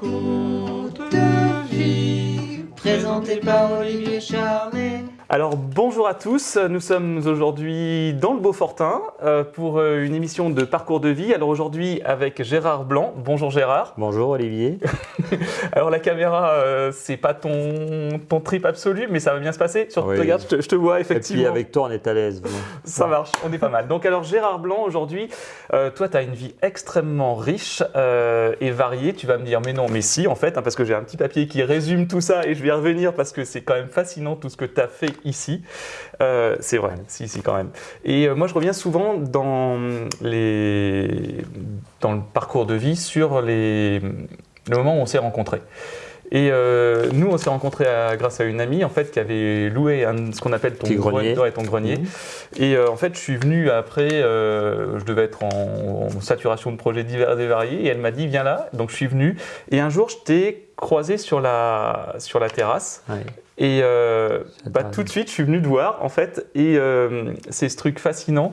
Parcours de vie, présenté par Olivier Charlet. Alors bonjour à tous, nous sommes aujourd'hui dans le Beaufortin euh, pour euh, une émission de parcours de vie. Alors aujourd'hui avec Gérard Blanc. Bonjour Gérard. Bonjour Olivier. Alors la caméra, euh, c'est pas ton, ton trip absolu, mais ça va bien se passer. Sur, Oui. Regarde, je te, je te vois Et effectivement. puis avec toi on est à l'aise. bon. Ça marche, on est pas mal. Donc alors Gérard Blanc, aujourd'hui, euh, toi tu as une vie extrêmement riche et variée. Tu vas me dire mais non, mais si en fait, hein, parce que j'ai un petit papier qui résume tout ça et je vais y revenir parce que c'est quand même fascinant tout ce que tu as fait ici. Euh, c'est vrai, si, si quand même. Et euh, moi je reviens souvent dans, les, dans le parcours de vie sur les, le moment où on s'est rencontrés. Et euh, nous, on s'est rencontrés à- grâce à une amie en fait qui avait loué un- ce qu'on appelle ton grenier. ton grenier. Mhm. Et euh, en fait, je suis venu après, euh, je devais être en, en saturation de projets divers et variés, et elle m'a dit viens là. Donc je suis venu. Et un jour, je t'ai croisé sur la, sur la terrasse. Ouais. Et euh, bah, tout de suite, je suis venu te voir en fait. Et euh, c'est ce truc fascinant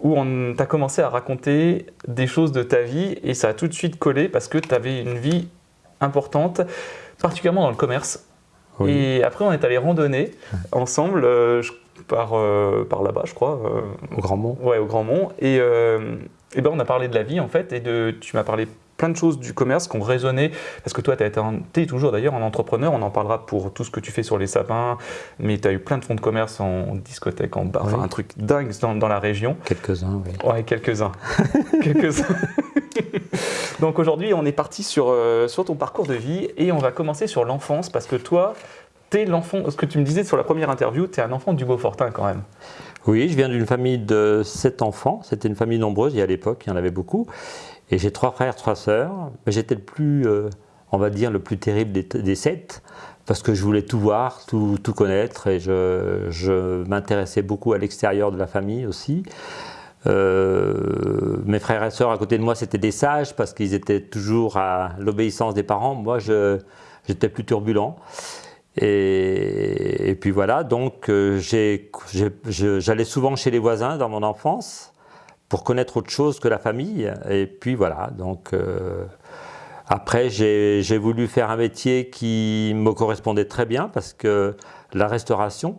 où on t'a commencé à raconter des choses de ta vie et ça a tout de suite collé parce que tu avais une vie importante, particulièrement dans le commerce. Oui. Et après, on est allé randonner ensemble euh, par, par là-bas, je crois. Au Grand Mont. Ouais, au Grand Mont. Et, et ben on a parlé de la vie en fait, et de, tu m'as parlé plein de choses du commerce qui ont résonné, parce que toi, tu es toujours d'ailleurs un entrepreneur, on en parlera pour tout ce que tu fais sur les sapins, mais tu as eu plein de fonds de commerce en discothèque, en bar, enfin un truc dingue dans, dans la région. Quelques-uns, oui. Ouais, quelques-uns. quelques-uns. Donc aujourd'hui, on est parti sur, euh, sur ton parcours de vie, et on va commencer sur l'enfance, parce que toi, tu es l'enfant, ce que tu me disais sur la première interview, tu es un enfant du Beaufortin quand même. Oui, je viens d'une famille de sept enfants. C'était une famille nombreuse, et à l'époque, il y en avait beaucoup. Et j'ai trois frères, trois sœurs. J'étais le plus, euh, on va dire, le plus terrible des, sept, parce que je voulais tout voir, tout, connaître, et je, m'intéressais beaucoup à l'extérieur de la famille aussi. Euh, mes frères et sœurs à côté de moi, c'était des sages, parce qu'ils étaient toujours à l'obéissance des parents. Moi, j'étais plus turbulent. Et, puis voilà, donc euh, j'allais souvent chez les voisins dans mon enfance pour connaître autre chose que la famille. Et puis voilà, donc euh, après j'ai voulu faire un métier qui me correspondait très bien parce que la restauration,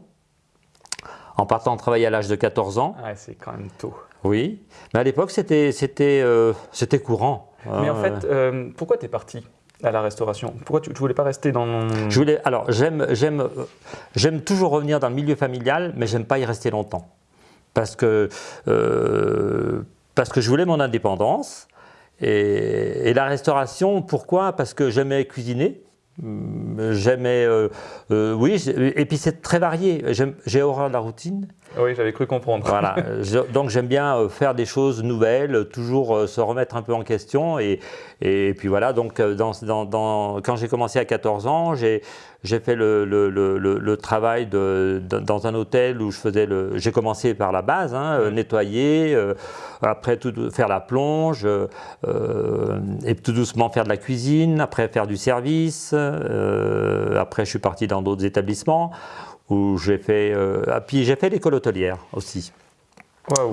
en partant travailler à l'âge de 14 ans, Ouais, c'est quand même tôt. oui, mais à l'époque c'était c'était euh, courant. Mais en hein. fait, euh, pourquoi tu es parti à la restauration? Pourquoi tu ne voulais pas rester dans... Je voulais, alors euh, j'aime toujours revenir dans le milieu familial, mais j'aime pas y rester longtemps, parce que euh, parce que je voulais mon indépendance et, la restauration. Pourquoi? Parce que j'aimais cuisiner. J'aimais, euh, euh, oui, et puis c'est très varié. J'ai horreur de la routine. Oui, j'avais cru comprendre. Voilà, Je- donc j'aime bien euh, faire des choses nouvelles, toujours euh, se remettre un peu en question. Et, et puis voilà, donc euh, dans, dans- dans- quand j'ai commencé à 14 ans, j'ai fait le, le- le- travail de, de- dans un hôtel où je faisais le. J'ai commencé par la base, hein, nettoyer, euh, après tout, faire la plonge, euh, et tout doucement faire de la cuisine, après faire du service. euh, après, je suis parti dans d'autres établissements où j'ai fait. euh, ah, puis j'ai fait l'école hôtelière aussi.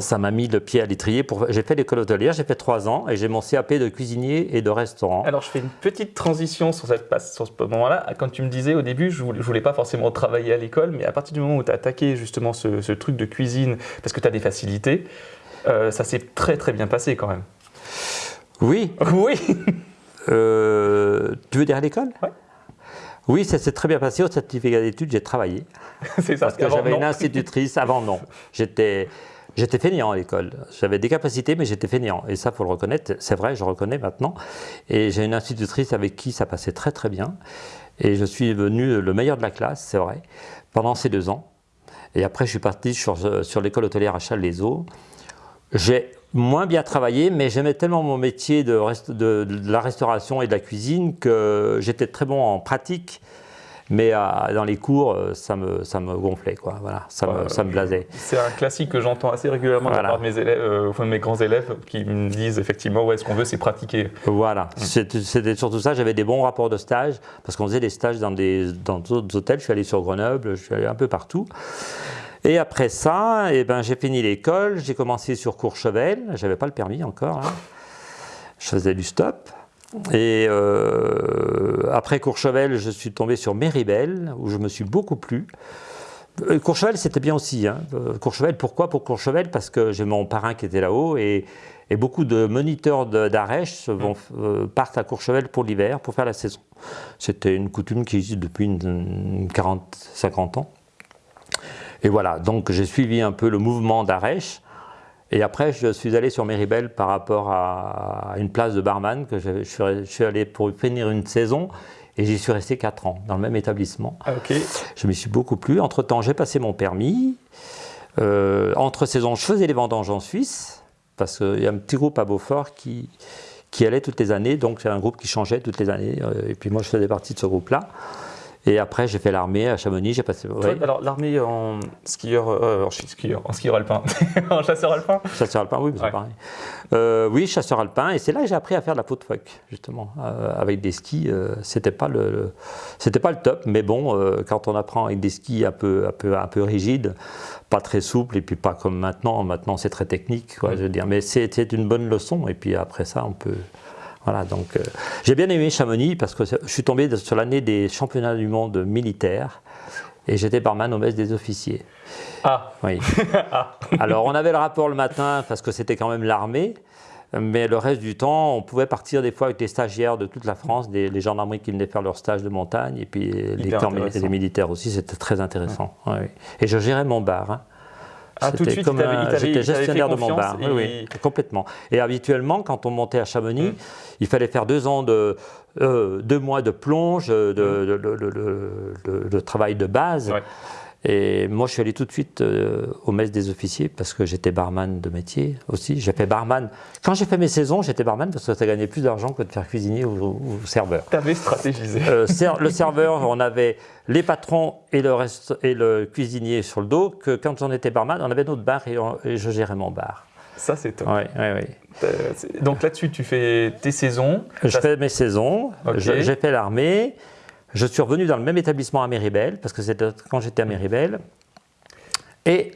Ça m'a mis le pied à l'étrier. Pour... J'ai fait l'école hôtelière, j'ai fait trois ans et j'ai mon CAP de cuisinier et de restaurant. Alors, je fais une petite transition sur, cette passe, sur ce moment-là. Quand tu me disais au début, je voulais, je voulais pas forcément travailler à l'école, mais à partir du moment où tu as attaqué justement ce, ce truc de cuisine, parce que tu as des facilités, euh, ça s'est très très bien passé quand même. Oui, Oui euh, tu veux dire à l'école? Ouais. Oui, ça s'est très bien passé. Au certificat d'études, j'ai travaillé. C'est ça. Parce que j'avais une institutrice. Avant, non. J'étais. J'étais fainéant à l'école. J'avais des capacités, mais j'étais fainéant. Et ça, faut le reconnaître. C'est vrai, je reconnais maintenant. Et j'ai une institutrice avec qui ça passait très très bien. Et je suis devenu le meilleur de la classe, c'est vrai, pendant ces deux ans. Et après, je suis parti sur, sur l'école hôtelière à Châles-les-Eaux. J'ai moins bien travaillé, mais j'aimais tellement mon métier de, rest- de- de la restauration et de la cuisine que j'étais très bon en pratique. Mais euh, dans les cours, euh, ça me, ça me gonflait, quoi. Voilà, ça, me, ça me blasait. C'est un classique que j'entends assez régulièrement de la Voilà. part de mes élèves, euh, mes grands élèves, qui me disent effectivement, ouais, ce qu'on veut, c'est pratiquer. Voilà, C'était- c'était surtout ça. J'avais des bons rapports de stage parce qu'on faisait des stages dans d'autres hôtels. Je suis allé sur Grenoble, je suis allé un peu partout. Et après ça, eh ben, j'ai fini l'école, j'ai commencé sur Courchevel, je n'avais pas le permis encore. hein. Je faisais du stop. Et euh, après Courchevel, je suis tombé sur Méribel, où je me suis beaucoup plu. Euh, Courchevel, c'était bien aussi. Hein. Euh, Courchevel, pourquoi pour Courchevel? Parce que j'ai mon parrain qui était là-haut et, et beaucoup de moniteurs d'Arèche vont- euh, partent à Courchevel pour l'hiver, pour faire la saison. C'était une coutume qui existe depuis une, une 40, 50 ans. Et voilà, donc j'ai suivi un peu le mouvement d'Arèche. Et après, je suis allé sur Méribel par rapport à une place de barman que je, je suis, allé pour finir une saison et j'y suis resté 4 ans dans le même établissement. Ah. Je m'y suis beaucoup plu. Entre-temps, j'ai passé mon permis. Euh, entre saisons, je faisais les vendanges en Suisse, parce qu'il y a un petit groupe à Beaufort qui, qui allait toutes les années, donc c'est un groupe qui changeait toutes les années, euh, et puis moi je faisais partie de ce groupe-là. Et après, j'ai fait l'armée à Chamonix, j'ai passé... Ouais, alors l'armée en skieur, euh, en skieur, en skieur alpin, en chasseur alpin. Chasseur alpin, oui, mais c'est Ouais. pareil. Euh, oui, chasseur alpin, et c'est là que j'ai appris à faire de la peau de phoque, justement, euh, avec des skis. c'était pas le, le- c'était pas le top, mais bon, quand on apprend avec des skis un peu, un peu, un peu rigides, pas très souples, et puis pas comme maintenant. Maintenant, c'est très technique, quoi, je veux dire. Mais c'était une bonne leçon, et puis après ça, on peut. Voilà, donc euh, j'ai bien aimé Chamonix parce que je suis tombé sur l'année des championnats du monde militaires et j'étais barman au mess des officiers. Ah, Oui. Alors, on avait le rapport le matin parce que c'était quand même l'armée, mais le reste du temps, on pouvait partir des fois avec des stagiaires de toute la France, des, les gendarmeries qui venaient faire leur stage de montagne, et puis les, militaires aussi, c'était très intéressant. Ouais, oui. Et je gérais mon bar. hein. Ah, tout de suite, comme il un- J'étais gestionnaire de mon bar, oui, et- oui, complètement. Et habituellement, quand on montait à Chamonix, Mm. il fallait faire deux ans de, euh, deux mois de plonge, de, de- de- de- de- de- de travail de base. Ouais. Et moi, je suis allé tout de suite euh, au mess des officiers parce que j'étais barman de métier aussi. J'ai fait barman. Quand j'ai fait mes saisons, j'étais barman parce que ça gagnait plus d'argent que de faire cuisinier ou, ou serveur. t'avais stratégisé. Euh, ser- le serveur, on avait les patrons et le, reste, et le cuisinier sur le dos. Que quand on était barman, on avait notre bar et, on- et je gérais mon bar. Ça, c'est top. Ouais, ouais, ouais. Euh, Donc là-dessus, tu fais tes saisons. Je fais mes saisons, Ok. je- j'ai fait l'armée, je suis revenu dans le même établissement à Méribel, parce que c'était quand j'étais à Méribel. Et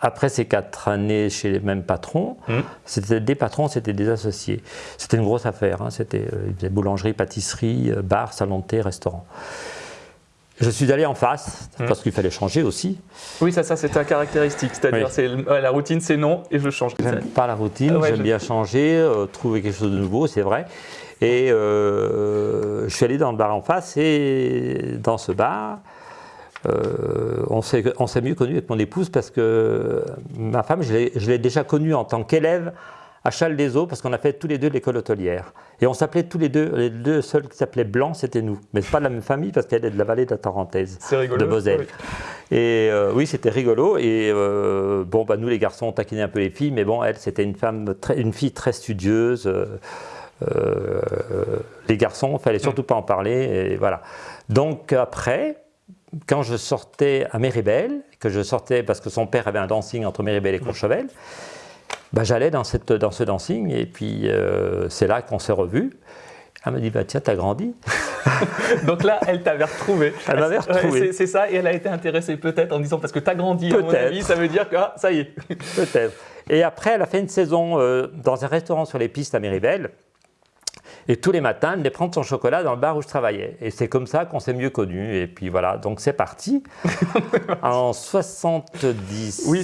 après ces quatre années chez les mêmes patrons, Hmm. c'était des patrons, c'était des associés. C'était une grosse affaire, hein, c'était euh, ils faisaient boulangerie, pâtisserie, euh, bar, salon de thé, restaurant. Je suis allé en face, Hmm. parce qu'il fallait changer aussi. Oui, ça, ça c'est ta caractéristique. C'est-à-dire, Oui. ouais, la routine, c'est non, et je change. J'aime pas la routine, Ah ouais, j'aime je- bien changer, euh, trouver quelque chose de nouveau, c'est vrai. Et euh, je suis allé dans le bar en face et dans ce bar, euh, on s'est mieux connus avec mon épouse parce que ma femme, je l'ai déjà connue en tant qu'élève à Châles des Eaux parce qu'on a fait tous les deux l'école hôtelière. Et on s'appelait tous les deux, les deux seuls qui s'appelaient Blanc, c'était nous. Mais pas de la même famille parce qu'elle est de la vallée de la Tarentaise rigolo. de Moselle. Oui. Et euh, oui, c'était rigolo. Et euh, bon, bah, nous les garçons, on taquinait un peu les filles, mais bon, elle, c'était une femme, très, une fille très studieuse. euh, les garçons, il fallait surtout pas en parler. Et voilà. Donc après, quand je sortais à Méribel, que je sortais parce que son père avait un dancing entre Méribel et Courchevel, bah, j'allais dans, cette, dans ce dancing et puis euh, c'est là qu'on s'est revus. Elle me dit, bah, tiens, t'as grandi. Donc là, elle t'avait retrouvé. Elle m'avait retrouvé. c'est- c'est ça, et elle a été intéressée peut-être en disant parce que t'as grandi, à mon avis, ça veut dire que ah, ça y est. Peut-être. Et après, elle a fait une saison euh, dans un restaurant sur les pistes à Méribel. Et tous les matins, elle venait prendre son chocolat dans le bar où je travaillais. Et c'est comme ça qu'on s'est mieux connus. Et puis voilà, donc c'est parti. en 70. Oui.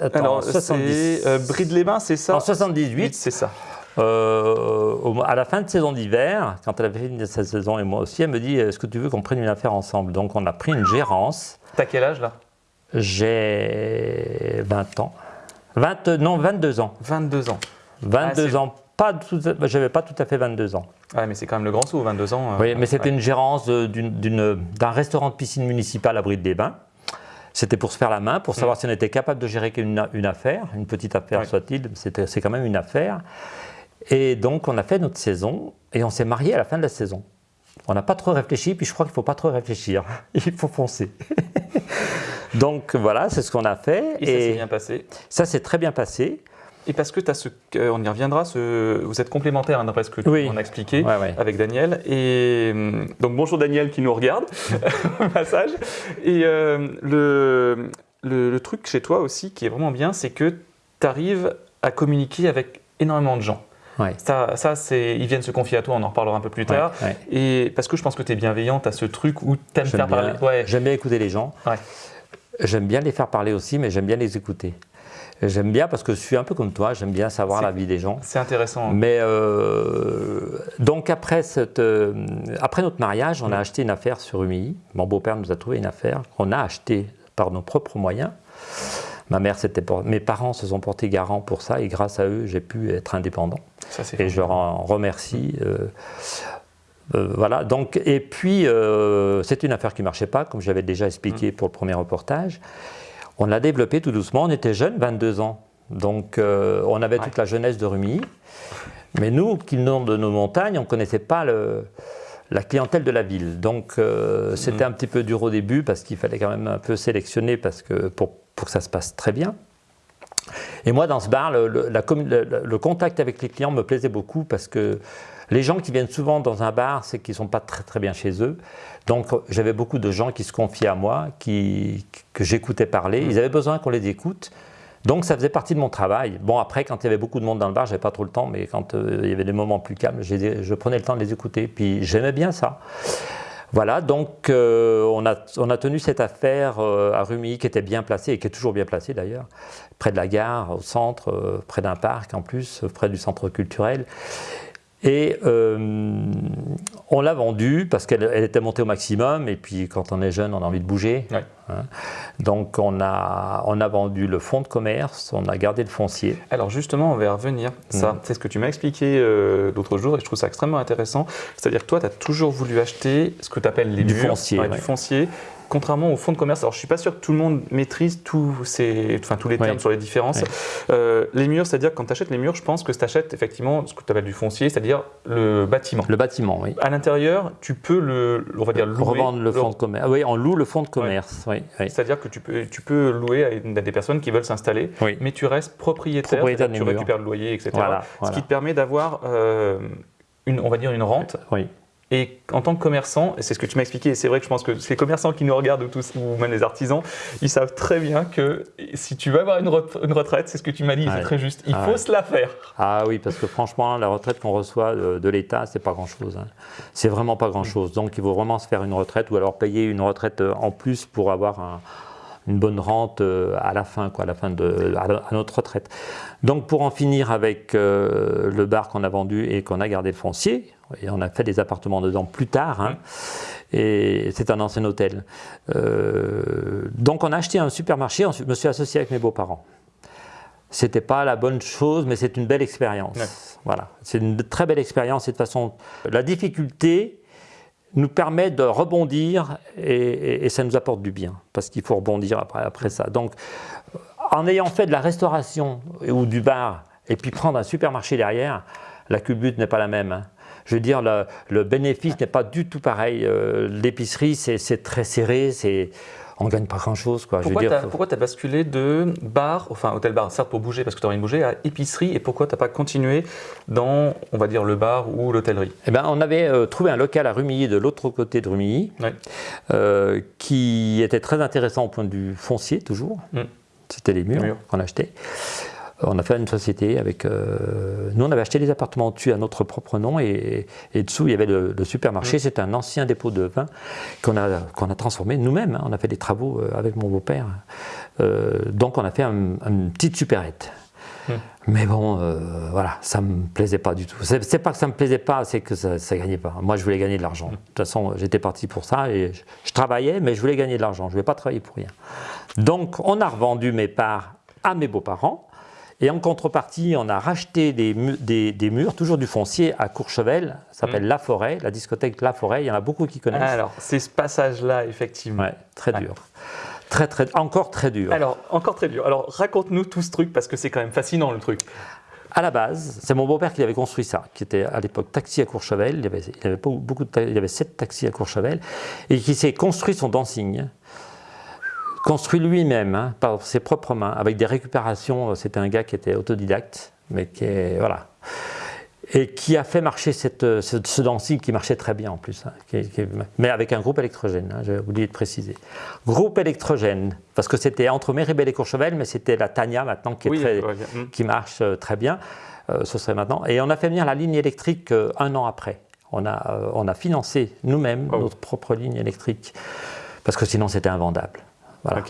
Attends, Alors, en 70. c'est euh, Bride-les-Bains, c'est ça en 78, c'est ça. euh, au- à la fin de saison d'hiver, quand elle avait fini sa saison et moi aussi, elle me dit Est-ce que tu veux qu'on prenne une affaire ensemble? Donc on a pris une gérance. T'as quel âge là? J'ai 20 ans. 20, non, 22 ans. 22 ans. 22 Ah, ans. À- j'avais pas tout à fait 22 ans. Ouais, mais c'est quand même le grand saut, 22 ans. euh, Oui, mais c'était ouais. une gérance d'un restaurant de piscine municipale à Bride-les-Bains. C'était pour se faire la main, pour savoir si on était capable de gérer une, une affaire, une petite affaire soit-il, c'est quand même une affaire. Et donc on a fait notre saison et on s'est mariés à la fin de la saison. On n'a pas trop réfléchi, puis je crois qu'il ne faut pas trop réfléchir. Il faut foncer. donc voilà, c'est ce qu'on a fait. Et ça s'est bien passé. ça s'est très bien passé. Et parce que tu as ce. euh, on y reviendra, ce, vous êtes complémentaires hein, d'après ce que tu Oui. m'en as expliqué. Ouais, ouais. avec Daniel. Et hum, donc bonjour Daniel qui nous regarde au passage. Et euh, le, le, le truc chez toi aussi qui est vraiment bien, c'est que tu arrives à communiquer avec énormément de gens. Ouais. Ça, ça c'est, ils viennent se confier à toi, on en reparlera un peu plus tard. Ouais, ouais. Et parce que je pense que tu es bienveillante, tu as ce truc où tu aimes faire bien, parler. Ouais. j'aime bien écouter les gens. Ouais. J'aime bien les faire parler aussi, mais j'aime bien les écouter. J'aime bien parce que je suis un peu comme toi, j'aime bien savoir la vie des gens. C'est intéressant. Mais euh, donc après, cette, euh, après notre mariage, on Mm. a acheté une affaire sur UMI. Mon beau-père nous a trouvé une affaire qu'on a achetée par nos propres moyens. Ma mère, mes parents se sont portés garants pour ça et grâce à eux, j'ai pu être indépendant. Ça, Et je leur en remercie. euh, euh, voilà, donc, et puis, euh, c'est une affaire qui ne marchait pas, comme j'avais déjà expliqué Mm. pour le premier reportage. On l'a développé tout doucement, on était jeunes, 22 ans. Donc, euh, on avait Ouais. toute la jeunesse de Rumilly. Mais nous, qui venons de nos montagnes, on ne connaissait pas le- la clientèle de la ville. Donc, euh, c'était un petit peu dur au début parce qu'il fallait quand même un peu sélectionner parce que, pour, pour que ça se passe très bien. Et moi, dans ce bar, le, le- la commu- le- le- le contact avec les clients me plaisait beaucoup parce que les gens qui viennent souvent dans un bar, c'est qu'ils ne sont pas très, très bien chez eux. Donc, j'avais beaucoup de gens qui se confiaient à moi, qui, que j'écoutais parler. Ils avaient besoin qu'on les écoute. Donc, ça faisait partie de mon travail. Bon, après, quand il y avait beaucoup de monde dans le bar, j'avais pas trop le temps, mais quand euh, il y avait des moments plus calmes, je prenais le temps de les écouter. Puis, j'aimais bien ça. Voilà, donc euh, on, a, on a tenu cette affaire euh, à Rumi qui était bien placée et qui est toujours bien placée d'ailleurs, près de la gare, au centre, près d'un parc en plus, près du centre culturel. Et euh, on l'a vendue parce qu'elle elle était montée au maximum et puis quand on est jeune, on a envie de bouger. Ouais. hein. Donc on a, on a vendu le fonds de commerce, on a gardé le foncier. Alors justement, on va y revenir. Ça, Mm. c'est ce que tu m'as expliqué euh, l'autre jour et je trouve ça extrêmement intéressant. C'est-à-dire que toi, tu as toujours voulu acheter ce que tu appelles les Du murs, foncier, ouais, du foncier, contrairement au fonds de commerce. Alors je suis pas sûr que tout le monde maîtrise tous, ces, enfin, tous les termes sur les différences. Ouais. Euh, les murs, c'est-à-dire quand tu achètes les murs, je pense que tu achètes effectivement ce que tu appelles du foncier, c'est-à-dire le bâtiment. Le bâtiment, oui. À l'intérieur, tu peux le, on va dire, louer. Revendre le fonds de commerce. Ah oui, on loue le fonds de commerce. Oui, oui. C'est-à-dire que tu peux, tu peux louer à, des personnes qui veulent s'installer, Oui. mais tu restes propriétaire, Propriétaire tu murs. récupères le loyer, etc. Voilà, Ce qui te permet d'avoir, euh, une, on va dire, une rente. Oui. Et en tant que commerçant, et c'est ce que tu m'as expliqué, et c'est vrai que je pense que les commerçants qui nous regardent ou, tous, ou même les artisans, ils savent très bien que si tu veux avoir une, re- une retraite, c'est ce que tu m'as dit, c'est très juste, il Ah faut ouais. se la faire. Ah oui, parce que franchement, la retraite qu'on reçoit de, de l'État, c'est pas grand-chose. hein. C'est vraiment pas grand-chose. Donc, il faut vraiment se faire une retraite ou alors payer une retraite euh, en plus pour avoir un- une bonne rente euh, à la fin, quoi, à la fin de à, à notre retraite. Donc, pour en finir avec euh, le bar qu'on a vendu et qu'on a gardé le foncier, et on a fait des appartements dedans plus tard. hein, Et c'est un ancien hôtel. Euh, donc on a acheté un supermarché, je me suis associé avec mes beaux-parents. C'était pas la bonne chose, mais c'est une belle expérience. Ouais. Voilà, c'est une très belle expérience. Et de toute façon, la difficulté nous permet de rebondir et, ça nous apporte du bien, parce qu'il faut rebondir après, après ça. Donc, en ayant fait de la restauration ou du bar, et puis prendre un supermarché derrière, la culbute n'est pas la même. hein. Je veux dire, le, bénéfice n'est pas du tout pareil. Euh, L'épicerie, c'est c'est très serré, c'est on gagne pas grand-chose. quoi. Pourquoi tu as, basculé de bar, enfin hôtel-bar, certes pour bouger parce que tu as envie de bouger, à épicerie, et pourquoi tu n'as pas continué dans, on va dire, le bar ou l'hôtellerie? Eh ben, on avait euh, trouvé un local à Rumilly, de l'autre côté de Rumilly, euh, qui était très intéressant au point de vue foncier, toujours. Mm. C'était les murs, Les murs. qu'on achetait. On a fait une société avec. euh, nous, on avait acheté des appartements dessus à notre propre nom et, et dessous, il y avait le, le supermarché. C'était un ancien dépôt de vin qu'on a, qu'on a transformé nous-mêmes. hein. On a fait des travaux euh, avec mon beau-père. Euh, donc, on a fait un- une petite supérette. Mais bon, euh, voilà, ça me plaisait pas du tout. C'est c'est pas que ça me plaisait pas, c'est que ça, ça gagnait pas. Moi, je voulais gagner de l'argent. De toute façon, j'étais parti pour ça et je, je travaillais, mais je voulais gagner de l'argent. Je voulais pas travailler pour rien. Donc, on a revendu mes parts à mes beaux-parents. Et en contrepartie, on a racheté des, mu- des- des murs, toujours du foncier, à Courchevel. Ça s'appelle La Forêt, la discothèque La Forêt. Il y en a beaucoup qui connaissent. Alors, c'est ce passage-là, effectivement. Ouais, très dur. Très, très, encore très dur. Alors, encore très dur. Alors, raconte-nous tout ce truc parce que c'est quand même fascinant le truc. À la base, c'est mon beau-père qui avait construit ça, qui était à l'époque taxi à Courchevel. Il y avait, il y avait pas beaucoup de, il y avait sept taxis à Courchevel et qui s'est construit son dancing, construit lui-même hein, par ses propres mains, avec des récupérations. C'était un gars qui était autodidacte, mais qui est voilà, et qui a fait marcher cette, ce, ce dancing qui marchait très bien en plus, hein, qui- qui- mais avec un groupe électrogène. hein, J'ai oublié de préciser. Groupe électrogène, parce que c'était entre Méribel et Courchevel, mais c'était la Tania maintenant qui est oui, très, ouais, mm. qui marche euh, très bien. euh, ce serait maintenant. Et on a fait venir la ligne électrique euh, un an après. On a, euh, on a financé nous-mêmes Oh. notre propre ligne électrique, parce que sinon c'était invendable. Voilà.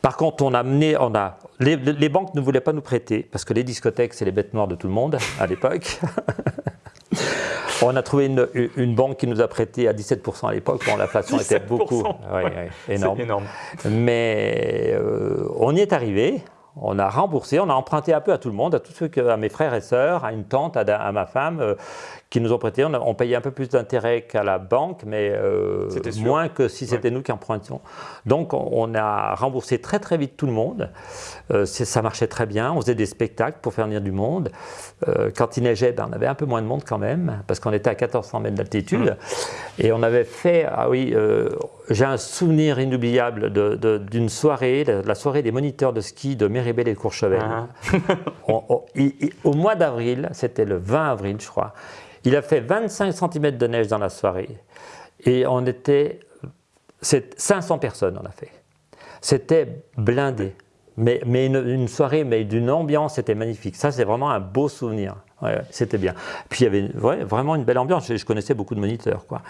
Par contre, on a mené, on a, les, les banques ne voulaient pas nous prêter, parce que les discothèques, c'est les bêtes noires de tout le monde à l'époque. on a trouvé une, une banque qui nous a prêté à 17% à l'époque, bon, l'inflation était 17%, beaucoup ouais, ouais. énorme. énorme. Mais euh, on y est arrivé, on a remboursé, on a emprunté un peu à tout le monde, à tous ceux que, à mes frères et sœurs, à une tante, à, à ma femme, euh, qui nous ont prêté. On, a- on payait un peu plus d'intérêt qu'à la banque, mais euh, moins que si c'était nous qui empruntions. Donc on, a remboursé très très vite tout le monde. Euh, ça marchait très bien. On faisait des spectacles pour faire venir du monde. Euh, quand il neigeait, ben, on avait un peu moins de monde quand même, parce qu'on était à 1400 mètres d'altitude. Et on avait fait, ah oui, euh, j'ai un souvenir inoubliable d'une soirée, la, la soirée des moniteurs de ski de Méribel et de Courchevel. Ah. On- on- au mois d'avril, c'était le 20 avril, je crois, il a fait 25 cm de neige dans la soirée. Et on était. c'est 500 personnes, on a fait. C'était blindé. Mais, une soirée, mais d'une ambiance, c'était magnifique. Ça, c'est vraiment un beau souvenir. Ouais, ouais, c'était bien. Puis il y avait ouais, vraiment une belle ambiance. Je, je connaissais beaucoup de moniteurs. Quoi.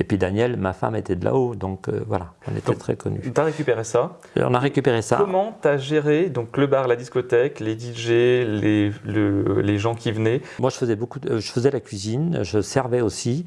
Et puis Daniel, ma femme, était de là-haut. Donc euh, voilà, on était très connus. Tu as récupéré ça. Et on a récupéré ça. Comment tu as géré donc, le bar, la discothèque, les DJ, les, le- les gens qui venaient? Moi, je faisais beaucoup, de- je faisais la cuisine, je servais aussi.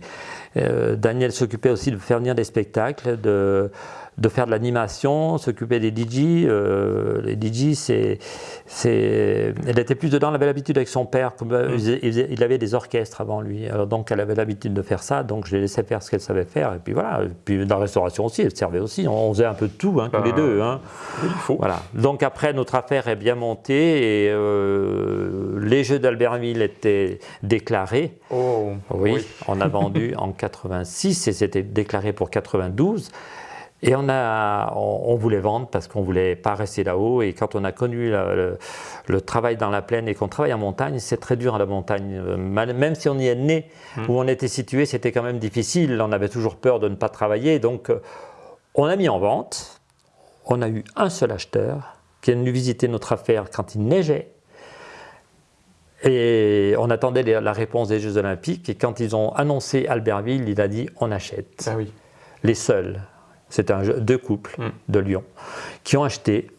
Euh, Daniel s'occupait aussi de faire venir des spectacles, de, de faire de l'animation, s'occupait des DJ. Euh, les DJ, c'est, c'est, elle était plus dedans. Elle avait l'habitude avec son père. Comme, euh, il, faisait- il avait des orchestres avant lui. Alors, donc, elle avait l'habitude de faire ça. Donc, je l'ai laissé faire ce qu'elle savait faire. Et puis voilà. Et puis dans la restauration aussi, elle servait aussi. On faisait un peu de tout, hein, tous les deux. hein. Il faut. Voilà. Donc après, notre affaire est bien montée et euh, les Jeux d'Albertville étaient déclarés. Oh, Oui, on a vendu en 86 et c'était déclaré pour 92. Et on, a, on, on voulait vendre parce qu'on voulait pas rester là-haut. Et quand on a connu la- le, le travail dans la plaine et qu'on travaille en montagne, c'est très dur à la montagne. Même si on y est né, où on était situé, c'était quand même difficile. On avait toujours peur de ne pas travailler. Donc, euh, on a mis en vente. On a eu un seul acheteur qui est venu visiter notre affaire quand il neigeait. Et on attendait la réponse des Jeux Olympiques. Et quand ils ont annoncé Albertville, il a dit on achète. Ah oui. Les seuls, c'était un jeu- deux couples Mm. de Lyon qui ont acheté,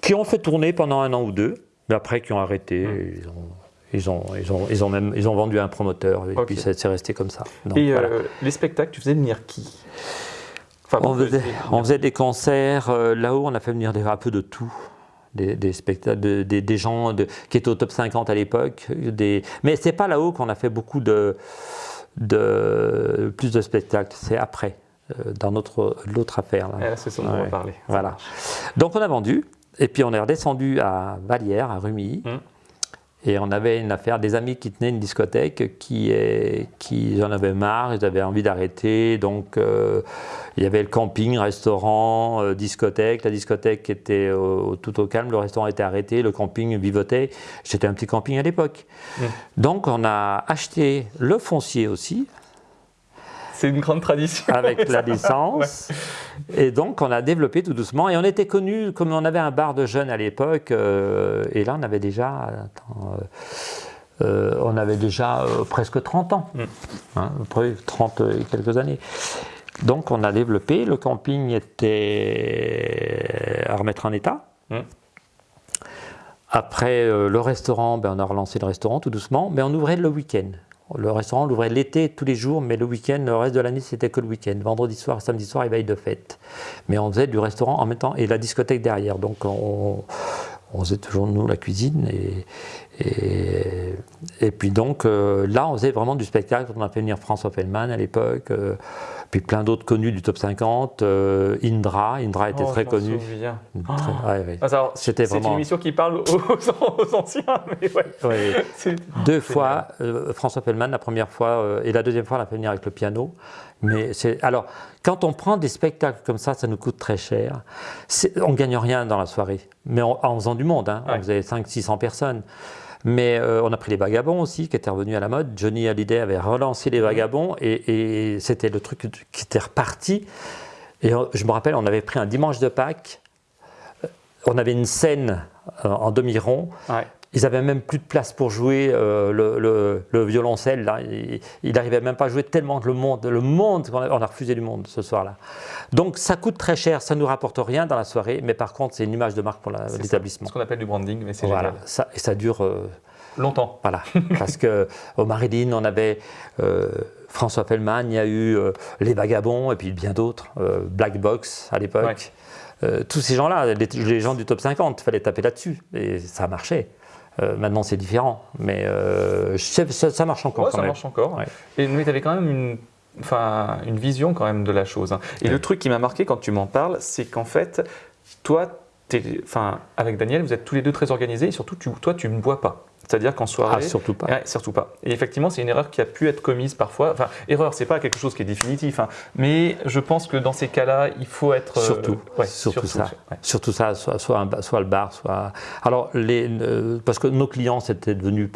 qui ont fait tourner pendant un an ou deux, mais après qui ont arrêté. Mm. Ils ont, ils, ont, ils, ont, ils, ont même, ils ont vendu à un promoteur et puis c'est resté comme ça. Donc, Et voilà. euh, les spectacles, tu faisais venir qui? Enfin, On faisait, faisiez on faisait des concerts, euh, là-haut on a fait venir des, un peu de tout. Des, des spectacles, de- des, des gens de- qui étaient au top 50 à l'époque. Des... Mais c'est pas là-haut qu'on a fait beaucoup de, de plus de spectacles, c'est après, dans notre l'autre affaire. Là. Ah, c'est ce dont on va parler. Ça Voilà. Donc on a vendu, et puis on est redescendu à Vallières, à Rumilly. Mm. Et on avait une affaire, des amis qui tenaient une discothèque qui, est, qui en avaient marre, ils avaient envie d'arrêter. Donc euh, il y avait le camping, restaurant, euh, discothèque. La discothèque était au- tout au calme, le restaurant était arrêté, le camping vivotait. C'était un petit camping à l'époque. Mm. Donc on a acheté le foncier aussi, C'est une grande tradition. avec la licence. Et donc, on a développé tout doucement. Et on était connus, comme on avait un bar de jeunes à l'époque, euh, et là, on avait déjà, attends, euh, euh, on avait déjà euh, presque 30 ans, Mm. hein, après 30 et quelques années. Donc, on a développé. Le camping était à remettre en état. Mm. Après euh, le restaurant, ben, on a relancé le restaurant tout doucement, mais on ouvrait le week-end. Le restaurant, l'ouvrait l'été tous les jours, mais le week-end, le reste de l'année, c'était que le week-end. Vendredi soir, samedi soir et veille de fête. Mais on faisait du restaurant en même temps et la discothèque derrière. Donc on, faisait toujours nous la cuisine. Et, et, et puis donc euh, là, on faisait vraiment du spectacle. On a fait venir François Fellman à l'époque, euh, puis plein d'autres connus du top 50. euh, Indra, Indra était Oh, très connu. ouais, ouais. Ah, alors, C'était C'est une vraiment- émission qui parle aux, aux anciens, mais ouais. Deux fois, euh, François Pellman, la première fois, euh, et la deuxième fois, l'a fait venir avec le piano. Mais alors, quand on prend des spectacles comme ça, ça nous coûte très cher. On ne gagne rien dans la soirée, mais en, en faisant du monde. Hein. On faisait 500-600 personnes. Mais euh, on a pris les vagabonds aussi, qui étaient revenus à la mode. Johnny Hallyday avait relancé les vagabonds et, et c'était le truc qui était reparti. Et euh, je me rappelle, on avait pris un dimanche de Pâques. euh, On avait une scène en demi-rond Ouais. Ils n'avaient même plus de place pour jouer euh, le, violoncelle. Là. Il n'arrivait même pas à jouer tellement que le monde, le monde, on a, refusé du monde ce soir-là. Donc ça coûte très cher, ça ne nous rapporte rien dans la soirée, mais par contre c'est une image de marque pour l'établissement. Ce qu'on appelle du branding, mais c'est voilà, ça, et ça dure... Euh, Longtemps. Voilà, parce qu'au Marilyn, on avait euh, François Fellman, il y a eu Les Vagabonds, et puis bien d'autres, Black Box à l'époque. tous ces gens-là, les, les, gens du top 50, il fallait taper là-dessus, et ça marchait. Euh, maintenant, c'est différent, mais euh, ça, marche encore. ça marche encore. Et tu avais quand même une, enfin, une vision quand même de la chose. Hein. Et le truc qui m'a marqué quand tu m'en parles, c'est qu'en fait, toi, enfin, avec Daniel, vous êtes tous les deux très organisés et surtout, toi, tu ne bois pas. C'est-à-dire qu'en soirée. Ah, surtout pas. surtout pas. Et effectivement, c'est une erreur qui a pu être commise parfois. Enfin, erreur, c'est pas quelque chose qui est définitif. Hein. mais je pense que dans ces cas-là, il faut être. Euh, surtout. surtout, ça. Surtout ça, soit, soit, soit, le bar, soit. Alors, les, euh, parce que nos clients, c'était devenu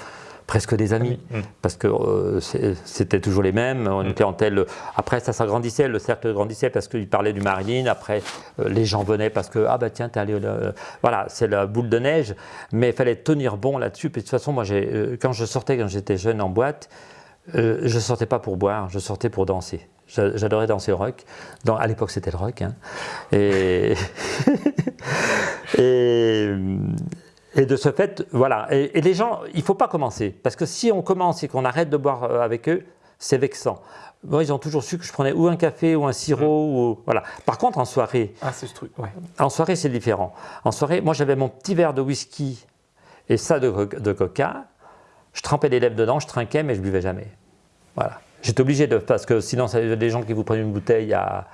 presque des amis, mm. parce que euh, c'était toujours les mêmes, on était en tel... Après, ça s'agrandissait, le cercle grandissait parce qu'il parlait du Marilyn, après, euh, les gens venaient parce que, ah bah tiens, t'es allé... Euh, voilà, c'est la boule de neige, mais il fallait tenir bon là-dessus, puis de toute façon, moi, quand je sortais, quand j'étais jeune en boîte, je sortais pas pour boire, je sortais pour danser. J'adorais danser le rock. Dans, à l'époque, c'était le rock. Hein. Et, et, et de ce fait, voilà. Et, les gens, il ne faut pas commencer. Parce que si on commence et qu'on arrête de boire euh, avec eux, c'est vexant. Moi, ils ont toujours su que je prenais ou un café ou un sirop. Mm. Ou, voilà. Par contre, en soirée, ah, ce truc, en soirée, c'est différent. En soirée, moi, j'avais mon petit verre de whisky et ça de, de coca. Je trempais les lèvres dedans, je trinquais, mais je buvais jamais. Voilà. J'étais obligé de, parce que sinon, il y a des gens qui vous prennent une bouteille à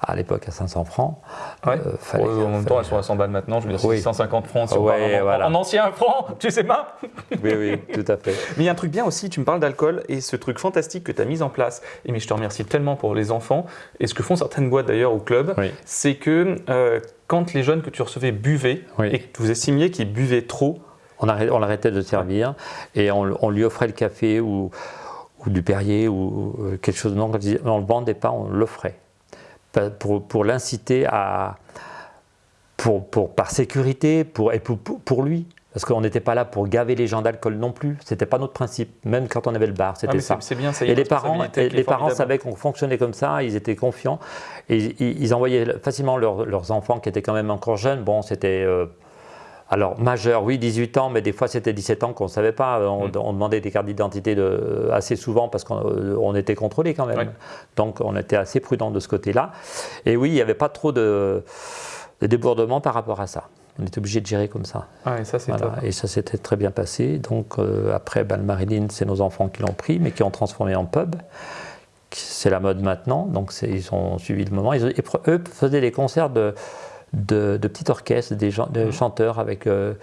à l'époque à 500 francs. Ouais. Euh, en même temps, elles sont à 100 balles maintenant, je veux dire, 150 francs en, ancien franc, tu sais pas Oui, oui, tout à fait. Mais il y a un truc bien aussi, tu me parles d'alcool et ce truc fantastique que tu as mis en place, et mais je te remercie tellement pour les enfants, et ce que font certaines boîtes d'ailleurs au club, c'est que euh, quand les jeunes que tu recevais buvaient, et que vous estimiez qu'ils buvaient trop, on, arrêtait de servir, et on, lui offrait le café ou, ou du Perrier ou euh, quelque chose, non, on ne le vendait pas, on l'offrait pour, pour l'inciter à, pour, pour, par sécurité pour, et pour, pour lui. Parce qu'on n'était pas là pour gaver les gens d'alcool non plus. C'était pas notre principe, même quand on avait le bar, c'était ah, ça. Bien, et les parents, les parents savaient qu'on fonctionnait comme ça, ils étaient confiants. Et ils, envoyaient facilement leurs enfants qui étaient quand même encore jeunes. Bon, c'était euh, alors, majeur, oui, 18 ans, mais des fois c'était 17 ans qu'on ne savait pas. On, mm. demandait des cartes d'identité assez souvent parce qu'on était contrôlé quand même. Donc, on était assez prudent de ce côté-là. Et oui, il n'y avait pas trop de, débordement par rapport à ça. On était obligé de gérer comme ça. Ah, et ça, Et ça s'était très bien passé. Donc, euh, après, ben, le Marilyn, c'est nos enfants qui l'ont pris, mais qui ont transformé en pub. C'est la mode maintenant, donc ils ont suivi le moment. Ils, eux faisaient des concerts de de, petits orchestres, des, mmh. chanteurs avec euh,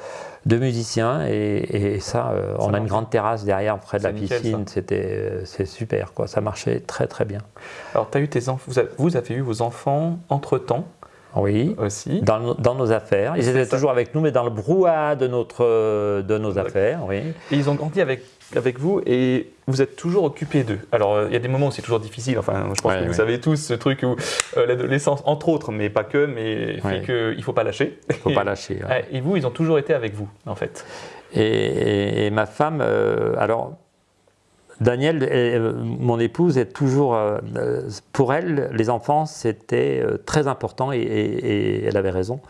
deux musiciens et, ça, euh, on a une grande terrasse derrière près de la piscine, c'était euh, c'est super quoi, ça marchait très très bien. Alors as eu tes enfants, vous avez eu vos enfants entre temps oui, aussi. Dans, dans, nos affaires. Ils étaient toujours avec nous, mais dans le brouhaha de, notre, de nos affaires. Oui. Et ils ont grandi avec avec vous et vous êtes toujours occupé d'eux. Alors, euh, il y a des moments où c'est toujours difficile. Enfin, je pense que vous savez tous ce truc où euh, l'adolescence, entre autres, mais pas que, mais fait qu'il ne faut pas lâcher. Il ne faut pas lâcher. Et vous, ils ont toujours été avec vous, en fait. Et, ma femme, euh, alors, Daniel, mon épouse, est toujours, pour elle, les enfants, c'était très important et, elle avait raison.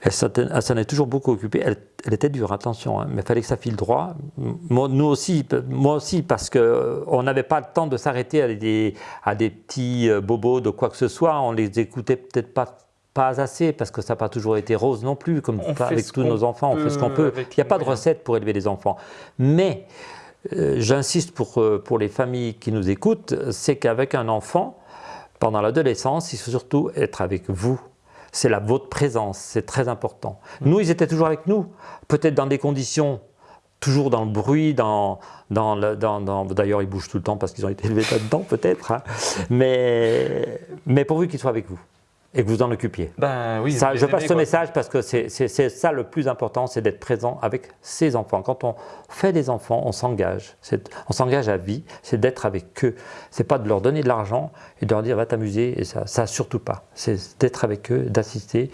Elle s'en est toujours beaucoup occupée. Elle, était dure, attention, hein, mais il fallait que ça file droit. Moi, nous aussi, moi aussi, parce qu'on euh, n'avait pas le temps de s'arrêter à des, à des petits euh, bobos de quoi que ce soit. On les écoutait peut-être pas pas assez, parce que ça n'a pas toujours été rose non plus, comme avec tous nos enfants, on fait ce qu'on peut. Il n'y a pas de recette pour élever les enfants. Mais euh, j'insiste pour, pour les familles qui nous écoutent, c'est qu'avec un enfant, pendant l'adolescence, il faut surtout être avec vous c'est la votre présence, c'est très important. Nous, ils étaient toujours avec nous, peut-être dans des conditions toujours dans le bruit, dans, dans, dans, d'ailleurs ils bougent tout le temps parce qu'ils ont été élevés là-dedans peut-être, hein. mais, mais pourvu qu'ils soient avec vous. Et que vous en occupiez. Ben oui. Ça, je passe ce message parce que c'est ça le plus important, c'est d'être présent avec ses enfants. Quand on fait des enfants, on s'engage. On s'engage à vie, c'est d'être avec eux. C'est pas de leur donner de l'argent et de leur dire va t'amuser, et ça, ça surtout pas. C'est d'être avec eux, d'assister.